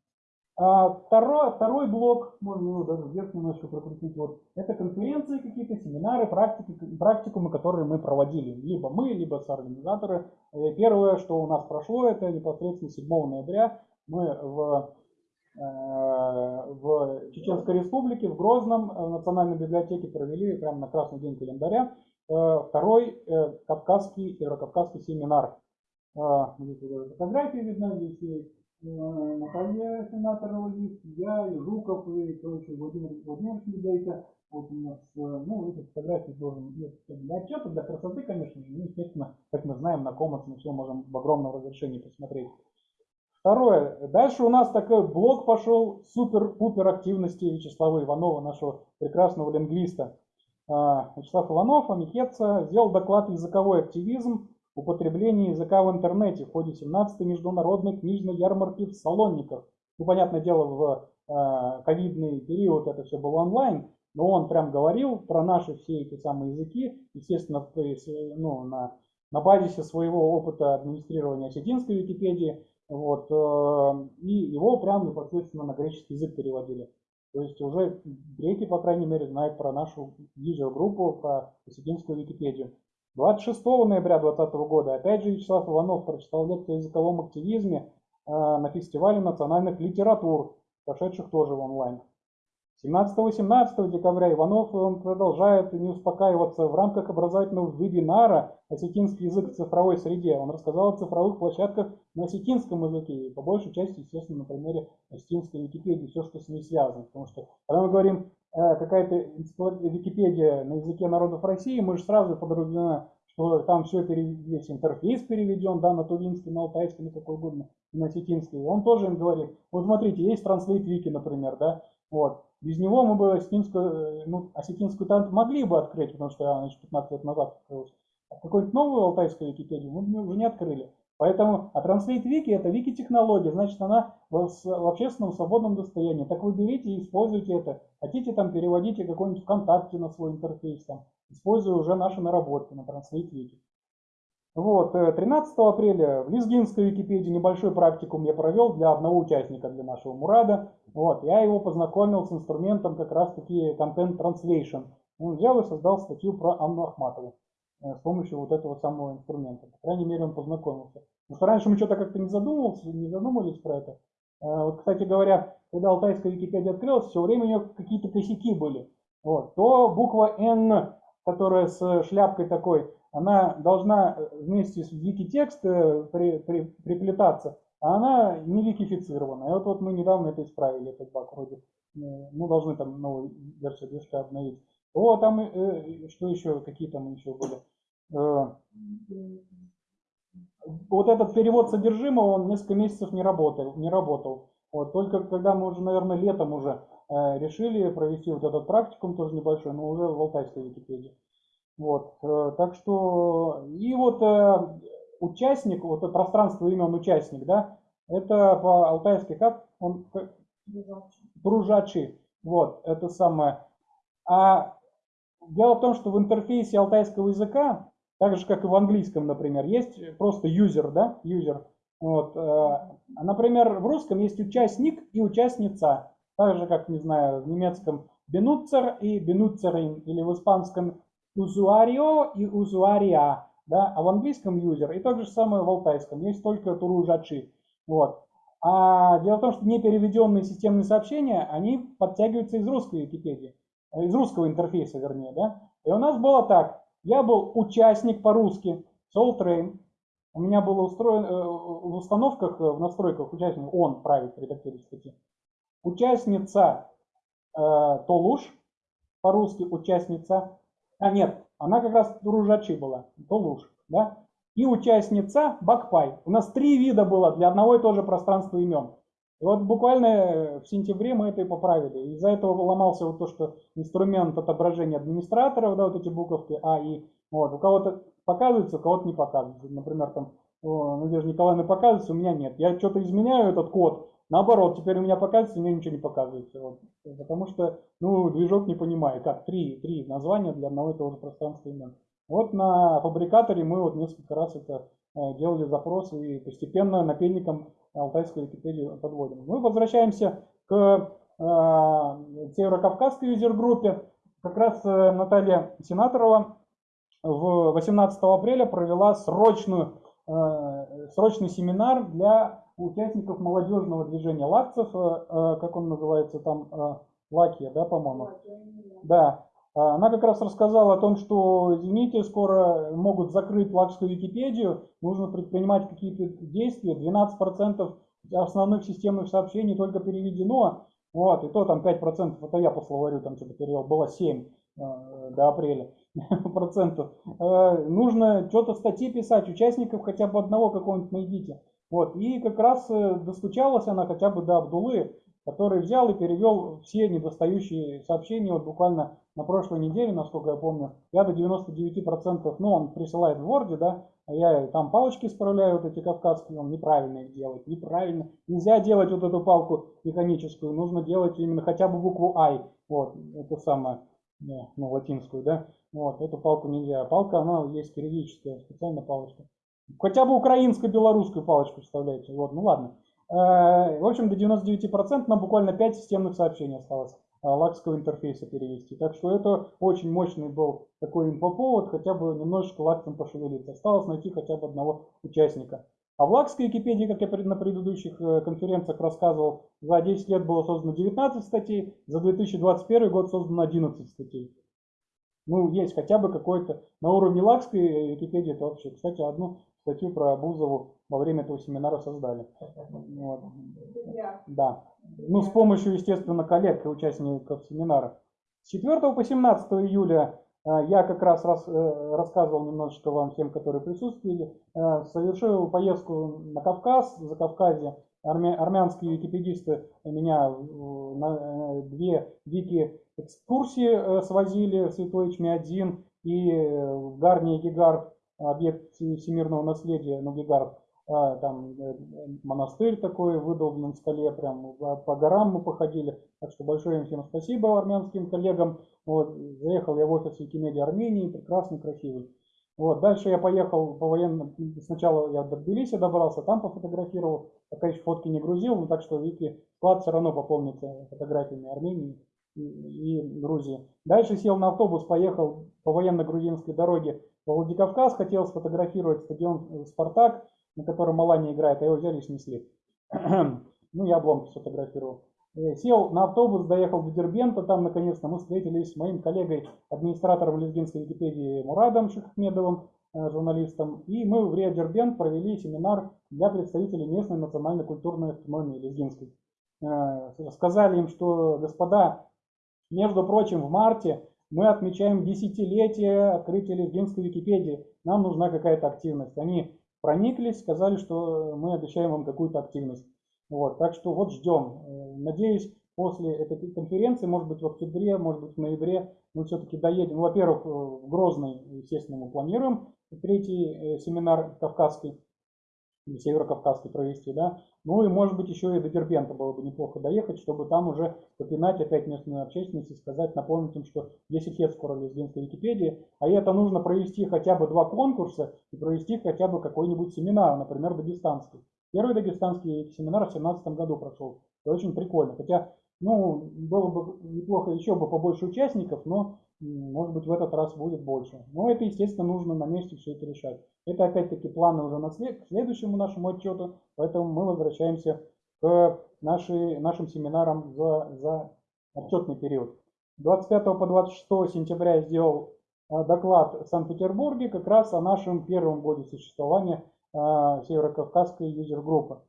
S1: А второй, второй блок, можно его даже вверх немножко прокрутить, вот, это конференции какие-то, семинары, практики, практикумы, которые мы проводили. Либо мы, либо соорганизаторы. Э, Первое, что у нас прошло, это непосредственно 7 ноября мы в в Чеченской Республике, в Грозном, э, в Национальной библиотеке провели прямо на красный день календаря э, второй э, кавказский, северокавказский семинар. Здесь даже фотографии видно, здесь э, Наталья Сенаторова есть, я, и Жуков, и, короче, Владимир Владимирович Медейко. Вот у нас, э, ну, эти фотографии должен, для отчета, для красоты, конечно же, естественно, как мы знаем, на Commons мы все можем в огромном разрешении посмотреть. Второе. Дальше у нас такой блок пошел супер-пупер активности Вячеслава Иванова, нашего прекрасного лингвиста. А, Вячеслав Иванов, Амикетца, сделал доклад «Языковой активизм. Употребление языка в интернете» в ходе 17-й международной книжной ярмарки в Салонниках. Ну, понятное дело, в а, ковидный период это все было онлайн, но он прям говорил про наши все эти самые языки, естественно, ну, на, на базисе своего опыта администрирования осетинской Википедии, вот, э, и его прям непосредственно на греческий язык переводили. То есть уже греки, по крайней мере, знают про нашу видеогруппу, про осетинскую Википедию. 26 ноября 2020 года опять же Вячеслав Иванов прочитал лекцию о языковом активизме э, на фестивале национальных литератур, прошедших тоже в онлайн. 17-18 декабря Иванов продолжает не успокаиваться в рамках образовательного вебинара «Осетинский язык в цифровой среде». Он рассказал о цифровых площадках на осетинском языке, и по большей части, естественно, на примере осетинской Википедии, все, что с ней связано. Потому что, когда мы говорим э, какая-то Википедия на языке народов России, мы же сразу подразумеваем, что там все весь интерфейс переведен, да, на тувинский, на алтайский, на какой угодно, на осетинский. Он тоже им говорит, вот смотрите, есть Translate Wiki, например, да, вот. Без него мы бы осетинскую, э, ну, осетинскую танк могли бы открыть, потому что она еще 15 лет назад открылась. А какую-нибудь новую алтайскую Википедию мы бы уже не открыли. Поэтому, а Translate Wiki это вики-технология, значит она в, в общественном свободном достоянии. Так вы берите и используйте это. Хотите там переводите какой-нибудь ВКонтакте на свой интерфейс, там, используя уже наши наработки на Translate Wiki. Вот, 13 апреля в Лезгинской Википедии небольшой практикум я провел для одного участника, для нашего Мурада. Вот, я его познакомил с инструментом как раз таки Content Translation. Он взял и создал статью про Анну Ахматову с помощью вот этого самого инструмента. По крайней мере, он познакомился. Потому что раньше мы что-то как-то не задумывались, не задумывались про это. Вот, кстати говоря, когда Алтайская Википедия открылась, все время у нее какие-то косяки были. Вот, то буква N, которая с шляпкой такой, она должна вместе с вики-текст при, при, приплетаться, а она не викифицирована. И вот, вот мы недавно это исправили, этот баг вроде. Ну, должны там новую версию движка обновить. О, там, э, что еще, какие там еще были? Э, вот этот перевод содержимого, он несколько месяцев не работал. Не работал. Вот, только когда мы уже, наверное, летом уже э, решили провести вот этот практикум, тоже небольшой, но уже в Алтайской Википедии. Вот, э, так что, и вот э, участник, вот это пространство имен участник, да, это по-алтайски как? Он Дружачи. Вот, это самое. А дело в том, что в интерфейсе алтайского языка, так же как и в английском, например, есть просто user, да, user. Вот, э, например, в русском есть участник и участница, так же как, не знаю, в немецком benutzer и benutzеrin, или в испанском usuario и usuaria, да, а в английском user и то же самое в алтайском, есть только туружачи. Вот. А дело в том, что непереведенные системные сообщения, они подтягиваются из русской Википедии, из русского интерфейса, вернее, да. И у нас было так, я был участник по-русски, Soul Train, у меня было устроено э, в установках, в настройках участник, он правит редактирует статьи. Участница э, Толуш, по-русски участница, а нет, она как раз Туружачи была, Толуш, да. и участница Бакпай. У нас три вида было для одного и того же пространства имен. И вот буквально в сентябре мы это и поправили. Из-за этого ломался вот то, что инструмент отображения администраторов, да, вот эти буковки А, И. Вот, у кого-то показывается, у кого-то не показывается. Например, там Надежда Николаевна показывается, у меня нет. Я что-то изменяю этот код, наоборот, теперь у меня показывается, меня ничего не показывается. Вот. Потому что, ну, движок не понимает, как три, три названия для одного и того же пространства имен. Вот на фабрикаторе мы вот несколько раз это э, делали запрос и постепенно напильником алтайскую Википедию подводим. Мы возвращаемся к э, северокавказской юзер-группе. Как раз э, Наталья Сенаторова в 18 апреля провела срочную, э, срочный семинар для участников молодежного движения лакцев, э, э, как он называется там, э, Лакия, да, по-моему? Да, а, она как раз рассказала о том, что, извините, скоро могут закрыть лакскую Википедию, нужно предпринимать какие-то действия, 12% основных системных сообщений только переведено, вот, и то там 5%, это я по словарю там что-то перевел, было 7 э, до апреля процентов. Э, нужно что-то статьи писать, участников хотя бы одного какого-нибудь найдите. Вот, и как раз э, достучалась она хотя бы до Абдулы, который взял и перевел все недостающие сообщения, вот буквально на прошлой неделе, насколько я помню, я до 99%, ну, он присылает в Word, да, а я там палочки исправляю, вот эти кавказские, он неправильно их делает, неправильно. Нельзя делать вот эту палку механическую, нужно делать именно хотя бы букву I, вот, это самое, ну, латинскую, да, вот, эту палку нельзя. Палка, она есть кириллическая, специальная палочка. Хотя бы украинско-белорусскую палочку вставляйте, вот, ну ладно. Э, в общем, до 99% нам буквально 5 системных сообщений осталось э, лакского интерфейса перевести. Так что это очень мощный был такой инфоповод, хотя бы немножечко лаксом пошевелиться. Осталось найти хотя бы одного участника. А в лакской Википедии, как я на предыдущих э, конференциях рассказывал, за 10 лет было создано 19 статей, за 2021 год создано 11 статей. Ну, есть хотя бы какой-то на уровне лакской Википедии, это вообще, кстати, одну статью про Бузову во время этого семинара создали. Вот. Да. Ну, с помощью, естественно, коллег и участников семинара. С 4 по 17 июля э, я как раз, раз э, рассказывал немножечко вам всем, которые присутствовали, э, совершил поездку на Кавказ, за Кавказе. Армя, армянские википедисты меня на две вики экскурсии свозили в Святой Чми-1 и в Гарне Гигард объект всемирного наследия Нугигард, а, там э, монастырь такой выдолбленный в скале, прям по горам мы походили. Так что большое им всем спасибо армянским коллегам. Вот, заехал я в офис Викимедиа Армении, прекрасный, красивый. Вот, дальше я поехал по военным, сначала я до Тбилиси добрался, там пофотографировал, пока еще фотки не грузил, но так что Вики склад все равно пополнится фотографиями Армении и, и Грузии. Дальше сел на автобус, поехал по военно-грузинской дороге Владикавказ, хотел сфотографировать стадион э, «Спартак», на котором Малания играет, а его взяли и снесли. ну, я обломки сфотографировал. Э, сел на автобус, доехал до Дербента, там наконец-то мы встретились с моим коллегой, администратором лезгинской Википедии Мурадом Шахмедовым, э, журналистом, и мы в Рио Дербент провели семинар для представителей местной национальной культурной автономии лезгинской. Сказали им, что, господа, между прочим, в марте мы отмечаем десятилетие открытия лезгинской Википедии. Нам нужна какая-то активность. Они прониклись, сказали, что мы обещаем вам какую-то активность. Вот, так что вот ждем. Э, надеюсь, после этой конференции, может быть в октябре, может быть в ноябре, мы все-таки доедем. Ну, во-первых, в Грозный, естественно, мы планируем третий э, семинар кавказский северокавказский провести, да. Ну и может быть еще и до Дербента было бы неплохо доехать, чтобы там уже попинать опять местную общественность и сказать, напомнить им, что 10 лет скоро лезгинской Википедии, а это нужно провести хотя бы два конкурса и провести хотя бы какой-нибудь семинар, например, дагестанский. Первый дагестанский семинар в 2017 году прошел. Это очень прикольно. Хотя, ну, было бы неплохо еще бы побольше участников, но может быть в этот раз будет больше. Но это, естественно, нужно на месте все это решать. Это опять-таки планы уже на след, к следующему нашему отчету, поэтому мы возвращаемся к нашей, нашим семинарам за, за отчетный период. 25 по 26 сентября я сделал э, доклад в Санкт-Петербурге как раз о нашем первом годе существования э, Северокавказской юзер-группы.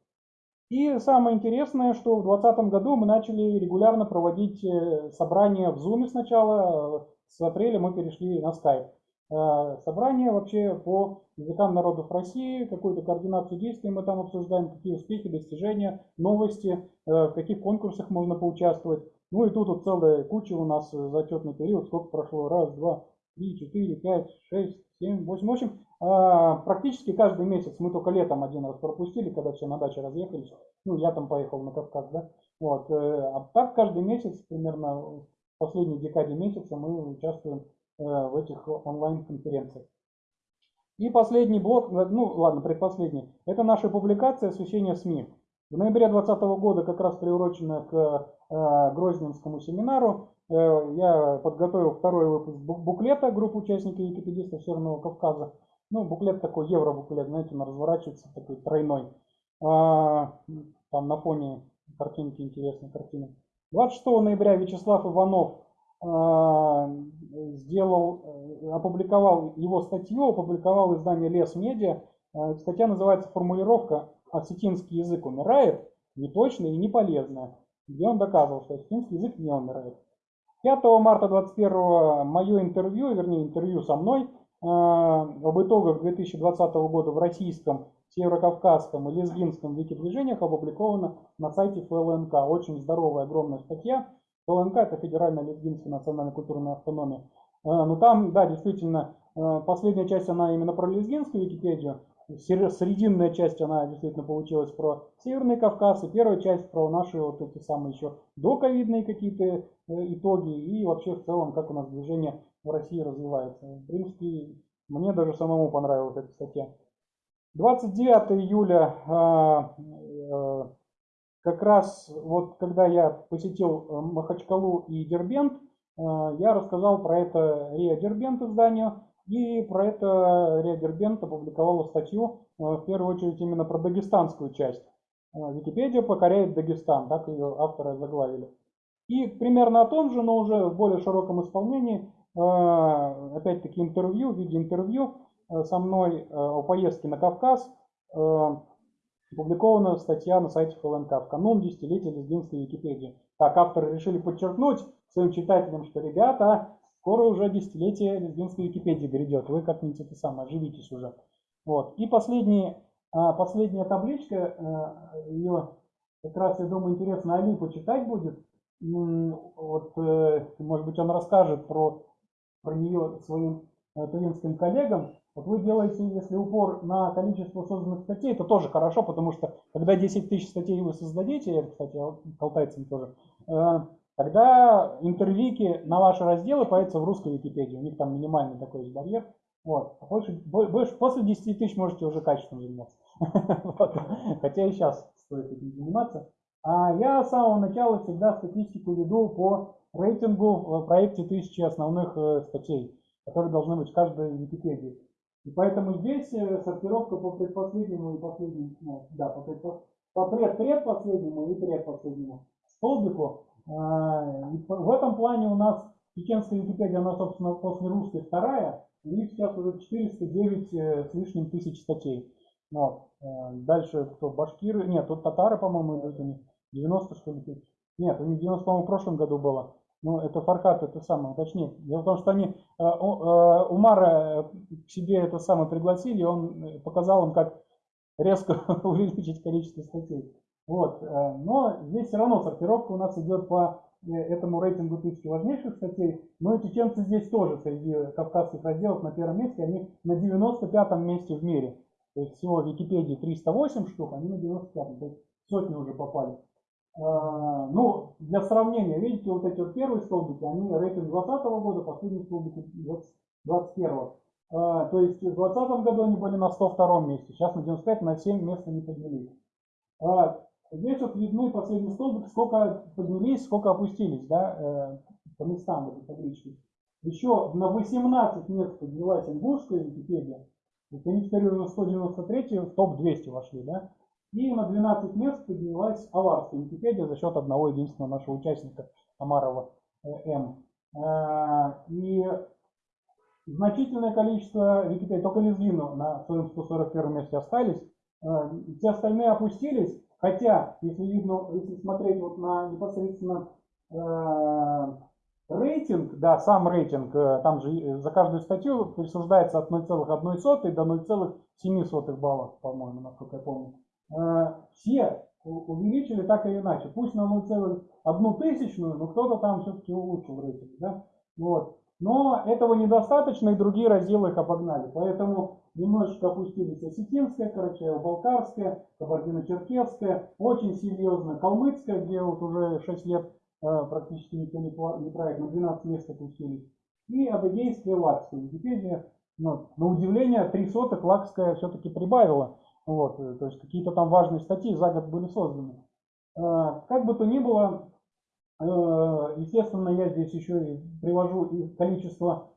S1: И самое интересное, что в 2020 году мы начали регулярно проводить э, собрания в Zoom сначала, с апреля мы перешли на Skype. э, собрание вообще по языкам народов России, какую-то координацию действий мы там обсуждаем, какие успехи, достижения, новости, э, в каких конкурсах можно поучаствовать. Ну и тут вот целая куча у нас э, зачетный период, сколько прошло, раз, два, три, четыре, пять, шесть, семь, восемь. В общем, а, практически каждый месяц, мы только летом один раз пропустили, когда все на даче разъехались, ну я там поехал на Кавказ, да, вот, э, а так каждый месяц, примерно в последней декаде месяца мы участвуем э, в этих онлайн-конференциях. И последний блок, э, ну ладно, предпоследний, это наша публикация освещения СМИ. В ноябре 2020 года, как раз приуроченная к Грозненскому семинару, я подготовил второй выпуск буклета группы участников Википедистов Северного Кавказа. Ну, буклет такой, евро-буклет, знаете, он разворачивается, такой тройной. А, там на фоне картинки интересные картины. 26 ноября Вячеслав Иванов а, сделал, э, опубликовал его статью, опубликовал издание Лес Медиа. А, статья называется «Формулировка «Осетинский язык умирает, неточная и неполезная», где он доказывал, что осетинский язык не умирает. 5 марта 21 мое интервью, вернее интервью со мной, а, об итогах 2020 года в российском, северокавказском и лезгинском викидвижениях опубликовано на сайте ФЛНК. Очень здоровая, огромная статья. ФЛНК – это Федеральная лезгинская национальная культурная автономия. А, ну там, да, действительно, а, последняя часть, она именно про лезгинскую Википедию. Срединная часть, она действительно получилась про Северный Кавказ, и первая часть про наши вот эти самые еще доковидные какие-то э, итоги, и вообще в целом, как у нас движение в России развивается. В принципе, мне даже самому понравилась эта статья. 29 июля, а, э, как раз вот когда я посетил э, Махачкалу и Дербент, я рассказал про это РИА Дербент изданию, и про это РИА Дербент опубликовала статью, в первую очередь именно про дагестанскую часть. Википедия покоряет Дагестан, так ее авторы заглавили. И примерно о том же, но уже в более широком исполнении, Э, опять-таки интервью, в виде интервью э, со мной э, о поездке на Кавказ, опубликована статья на сайте ФЛНК в канун десятилетия лезгинской Википедии. Так, авторы решили подчеркнуть своим читателям, что, ребята, скоро уже десятилетие лезгинской Википедии грядет, вы как-нибудь это самое, оживитесь уже. Вот. И последний, последняя табличка, ее как раз, я думаю, интересно Али почитать будет. Вот, может быть, он расскажет про про нее своим э, тувинским коллегам, вот вы делаете, если упор на количество созданных статей, это тоже хорошо, потому что когда 10 тысяч статей вы создадите, это, кстати, калтайцам тоже, э, тогда интервики на ваши разделы появятся в русской Википедии. У них там минимальный такой барьер. Вот. Больше, больше, после 10 тысяч можете уже качественно заниматься. Хотя и сейчас стоит этим заниматься. А я с самого начала всегда статистику веду по рейтингу в проекте тысячи основных э, статей, которые должны быть в каждой Википедии. И поэтому здесь э, сортировка по предпоследнему и последнему, ну, да, по, предпос, по пред, предпоследнему и предпоследнему столбику. А, и в этом плане у нас чеченская Википедия, она, собственно, после русской вторая, у них сейчас уже 409 э, с лишним тысяч статей. Вот. Дальше кто? Башкиры? Нет, тут татары, по-моему, идут у них. 90 что ли тысяч. Нет, у них 90, по-моему, в прошлом году было. Ну, это Фархат, это самое, уточнее. Дело в том, что они э, э, Умара к себе это самое пригласили, он показал им, как резко увеличить количество статей. Вот. Э, но здесь все равно сортировка у нас идет по этому рейтингу тысячи важнейших статей. Но и чеченцы здесь тоже среди кавказских разделов на первом месте, они на 95-м месте в мире. То есть всего в Википедии 308 штук, они на 95-м, то есть сотни уже попали. А, ну, для сравнения, видите, вот эти вот первые столбики, они рейтинг 2020 года, последние столбики 2021. А, то есть в 2020 году они были на 102 месте, сейчас на 95, на 7 мест они поднялись. Здесь вот видны последний столбик, сколько поднялись, сколько опустились, да, э, по местам этой таблички. Еще на 18 мест поднялась ингушская Википедия, вот они теперь уже 193 в топ-200 вошли, да. И на 12 мест поднялась аварская Википедия за счет одного единственного нашего участника Амарова э, М. Э, и значительное количество Википедий, только Лезвину на своем 141 месте остались. Все остальные опустились, хотя, если видно, если смотреть вот на непосредственно Рейтинг, да, сам рейтинг, э, там же э, за каждую статью присуждается от 0,1 до 0,7 баллов, по-моему, насколько я помню. Э, Все увеличили так или иначе. Пусть на 0,1 тысячную, но кто-то там все-таки улучшил рейтинг. Да? Вот. Но этого недостаточно, и другие разделы их обогнали. Поэтому немножечко опустились осетинская, Карачаево-Балкарская, Кабардино-Черкесская, очень серьезно Калмыцкая, где вот уже 6 лет э, практически никто не, не правит, на 12 мест опустились. И Адыгейская, Лакская. Википедия, ну, на удивление, три сотых Лакская все-таки прибавила. Вот, э, то есть какие-то там важные статьи за год были созданы. Э, Как бы то ни было, э, естественно, я здесь еще и привожу количество, э,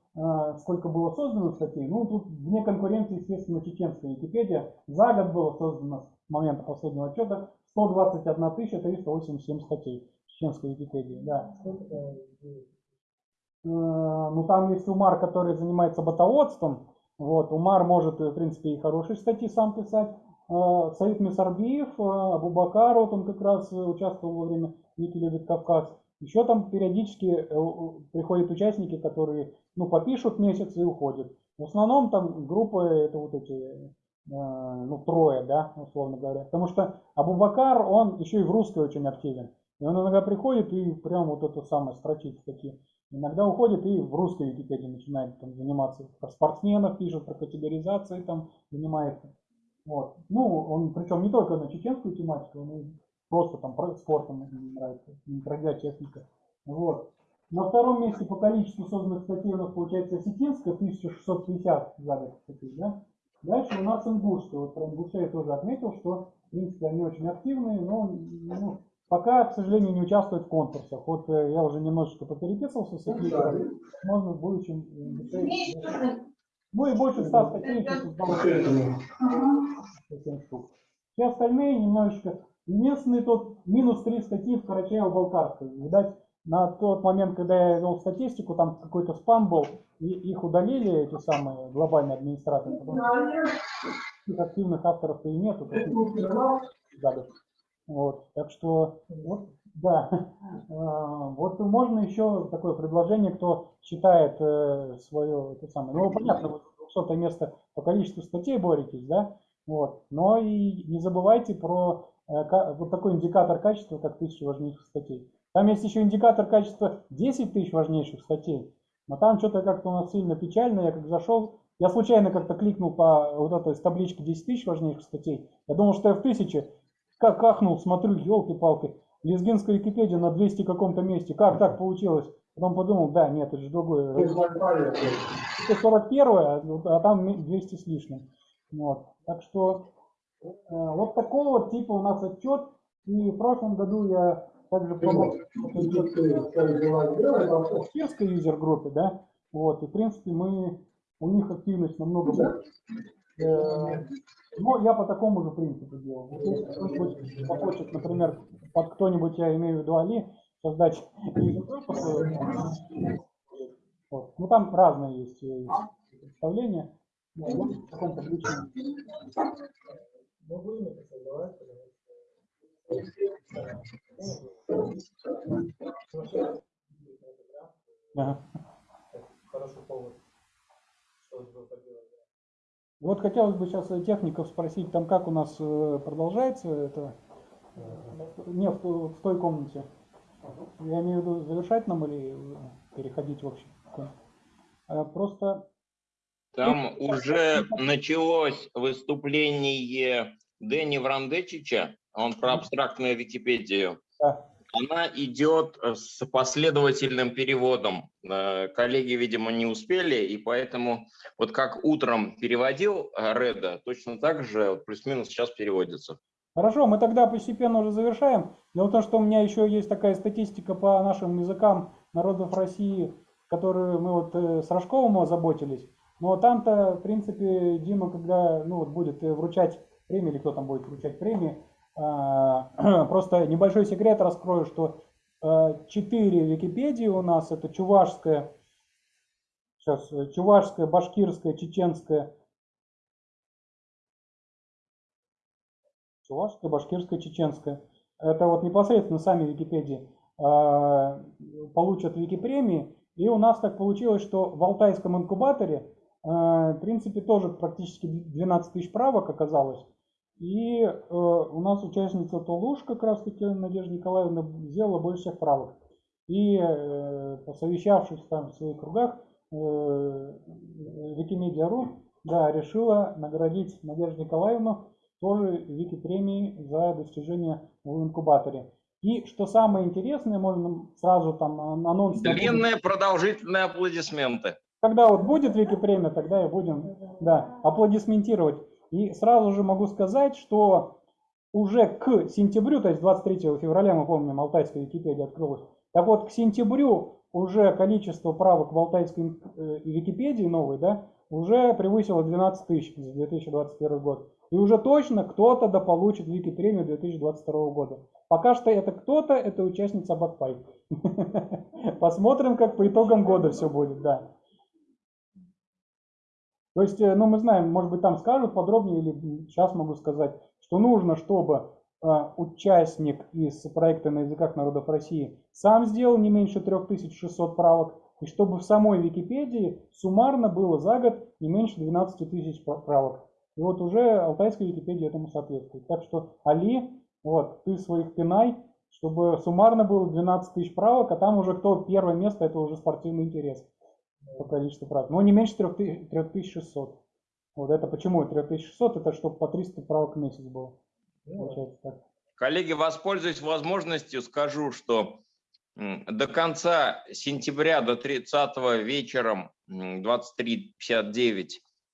S1: сколько было создано статей. Ну, тут вне конкуренции, естественно, чеченская Википедия. За год было создано с момента последнего отчета 121 387 статей чеченской Википедии. Да. Э, Ну, там есть Умар, который занимается ботоводством. Вот, Умар может, в принципе, и хорошие статьи сам писать. Э, Саид Месарбиев, э, Абубакар, вот он как раз э, участвовал во время Вики любит Кавказ. Еще там периодически э, приходят участники, которые, ну, попишут месяц и уходят. В основном там группы, это вот эти, э, ну, трое, да, условно говоря. Потому что Абубакар, он еще и в русской очень активен. И он иногда приходит и прям вот это самое строчит такие. Иногда уходит и в русской Википедии начинает там заниматься. Про спортсменов пишет, про категоризации там занимается. Вот. Ну, он причем не только на чеченскую тематику, он просто там про спортом нравится, ему дорогая техника. Вот. На втором месте по количеству созданных статей у нас получается осетинская, 1650 за год статей, да? Дальше у нас ингушская. Вот про ингушей я тоже отметил, что, в принципе, они очень активные, но ну, пока, к сожалению, не участвуют в конкурсах. Вот э, я уже немножечко попереписывался с Твиттером, можно в будущем ингушей... Ну и больше 100 статей еще создал 7 штук. Все остальные немножечко. Единственный тот минус 3 статьи в Карачаево-Балкарской. Видать, на тот момент, когда я вел статистику, там какой-то спам был, и их удалили, эти самые глобальные администраторы. Потому что активных авторов-то и нету. Вот, так что, вот, да, А, вот можно еще такое предложение, кто считает э, свое, это самое, ну, понятно, вы 200 место по количеству статей боретесь, да, вот, но и не забывайте про э, вот такой индикатор качества, как тысяча важнейших статей. Там есть еще индикатор качества 10 тысяч важнейших статей, но там что-то как-то у нас сильно печально, я как зашел, я случайно как-то кликнул по вот этой с таблички 10 тысяч важнейших статей, я думал, что я в тысяче, как ахнул, смотрю, елки-палки, лезгинская Википедия на 200 каком-то месте, как так получилось? Потом подумал, да, нет, это же другое. Это 41 а, а там 200 с лишним. Вот. Так что э, вот такого типа у нас отчет. И в прошлом году я также помог в кирской юзер-группе, да, вот, и в принципе мы, у них активность намного больше. Э, Но я по такому же принципу делал. Вот Если кто-нибудь захочет, например, под кто-нибудь, я имею в виду Али, создать вот. Ну там разные есть э, представления. Ну, вот в таком Ага. Вот хотелось бы сейчас техников спросить, там как у нас э, продолжается это? э, Не, в, той- в той комнате. Я имею в виду завершать нам или э, переходить в общем? Э, Просто
S7: Там уже началось выступление Дэни Врандечича, он про абстрактную Википедию.
S1: Да.
S7: Она идет э, с последовательным переводом. Э, Коллеги, видимо, не успели, и поэтому вот как утром переводил э, Реда, точно так же плюс-минус сейчас переводится.
S1: Хорошо, мы тогда постепенно уже завершаем. Дело в том, что у меня еще есть такая статистика по нашим языкам народов России, которую мы вот с Рожковым озаботились. Но там-то, в принципе, Дима, когда ну, вот будет вручать премии, или кто там будет вручать премии, просто небольшой секрет раскрою, что э, четыре Википедии у нас, это чувашская, сейчас, э, чувашская, башкирская, чеченская, чувашская, башкирская, чеченская. Это вот непосредственно сами Википедии. э, получат Википремии. И у нас так получилось, что в Алтайском инкубаторе, э, в принципе, тоже практически 12 тысяч правок оказалось. И э, у нас участница Тулуш, как раз таки Надежда Николаевна, сделала больше всех правок. И э, посовещавшись там в своих кругах, э, Викимедиа.ру да, решила наградить Надежду Николаевну тоже Вики-премией за достижения в инкубаторе. И что самое интересное, можно сразу там анонс...
S2: Длинные продолжительные аплодисменты.
S1: Когда вот будет Вики-премия, тогда и будем да, аплодисментировать. И сразу же могу сказать, что уже к сентябрю, то есть 23 февраля, мы помним, Алтайская Википедия открылась. Так вот, к сентябрю уже количество правок в Алтайской э, Википедии новой, да, уже превысило 12 тысяч за 2021 год. И уже точно кто-то да получит Вики-премию 2022 года. Пока что это кто-то, это участница Бакпай. Посмотрим, как по итогам года все будет, да. То есть, э, ну, мы знаем, может быть, там скажут подробнее, или сейчас могу сказать, что нужно, чтобы э, участник из проекта на языках народов России сам сделал не меньше 3600 правок, и чтобы в самой Википедии суммарно было за год не меньше 12 тысяч правок. И вот уже алтайская Википедия этому соответствует. Так что, Али, вот, ты своих пинай, чтобы суммарно было 12 тысяч правок, а там уже кто первое место, это уже спортивный интерес по количеству правок. Но не меньше 3600. Вот это почему 3600? Это чтобы по 300 правок в месяц было. Получается так.
S2: Коллеги, воспользуюсь возможностью, скажу, что до конца сентября, до 30 вечером 23.59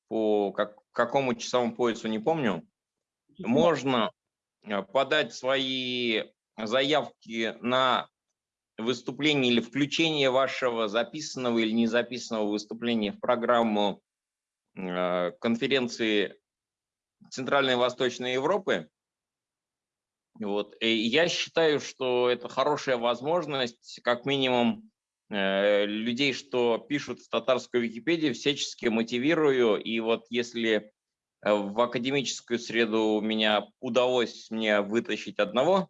S2: по как, какому часовому поясу, не помню, можно э, подать свои заявки на выступление или включение вашего записанного или незаписанного выступления в программу э, конференции Центральной и Восточной Европы. Вот. И я считаю, что это хорошая возможность, как минимум, э, людей, что пишут в татарскую Википедию, всячески мотивирую. И вот если э, в академическую среду у меня удалось мне вытащить одного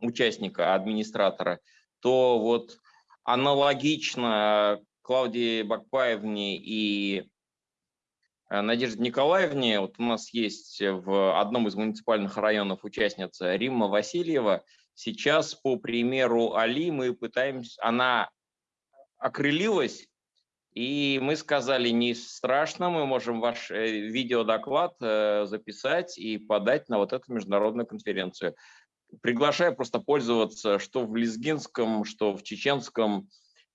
S2: участника, администратора, то вот аналогично Клавдии Бакпаевне и э, Надежде Николаевне, вот у нас есть в одном из муниципальных районов участница Римма Васильева. Сейчас, по примеру Али, мы пытаемся, она окрылилась, и мы сказали, не страшно, мы можем ваш э, видеодоклад э, записать и подать на вот эту международную конференцию приглашаю просто пользоваться что в лезгинском, что в чеченском,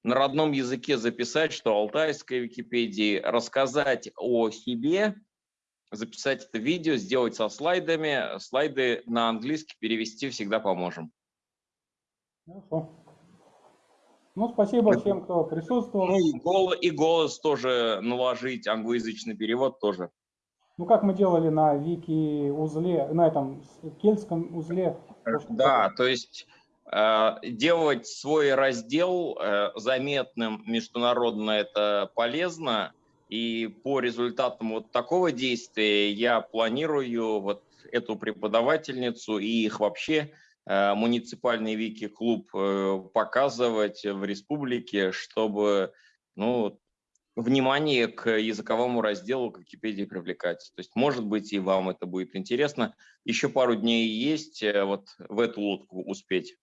S2: на родном языке записать, что алтайской Википедии, рассказать о себе, записать это видео, сделать со слайдами. Слайды на английский перевести всегда поможем.
S1: Хорошо. Ну, спасибо всем, кто присутствовал.
S2: Ну, и, голос, и голос тоже наложить, англоязычный перевод тоже.
S1: Ну, как мы делали на Вики узле, на этом кельтском узле.
S2: Да, то есть э, делать свой раздел э, заметным международно это полезно. И по результатам вот такого действия я планирую вот эту преподавательницу и их вообще э, муниципальный вики-клуб показывать в республике, чтобы ну, внимание к языковому разделу Википедии привлекать. То есть, может быть, и вам это будет интересно. Еще пару дней есть э, вот в эту лодку успеть.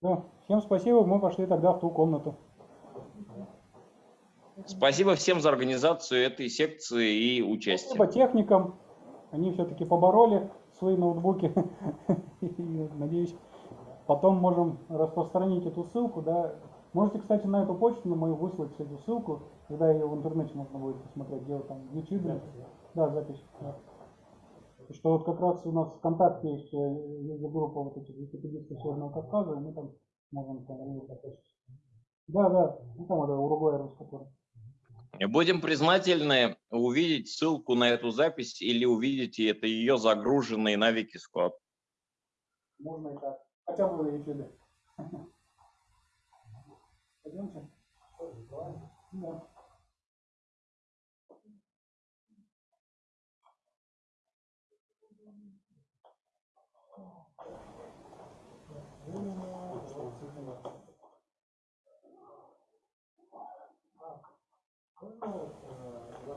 S1: Ну, всем спасибо, мы пошли тогда в ту комнату.
S2: Спасибо всем за организацию этой секции и участие.
S1: Спасибо техникам, они все-таки побороли свои ноутбуки. Надеюсь, потом можем распространить эту ссылку, да, Можете, кстати, на эту почту на мою выслать эту ссылку, когда ее в интернете можно будет посмотреть, где там в YouTube. Да, запись. Да. Что вот как раз у нас в ВКонтакте есть э, группа вот этих википедистов Северного Кавказа, и мы там можем там Да, да, ну там это Уругвай который.
S2: Будем признательны увидеть ссылку на эту запись или увидите это ее загруженный на Викисклад.
S1: Можно и так. Хотя бы на YouTube. Пойдемте. Да.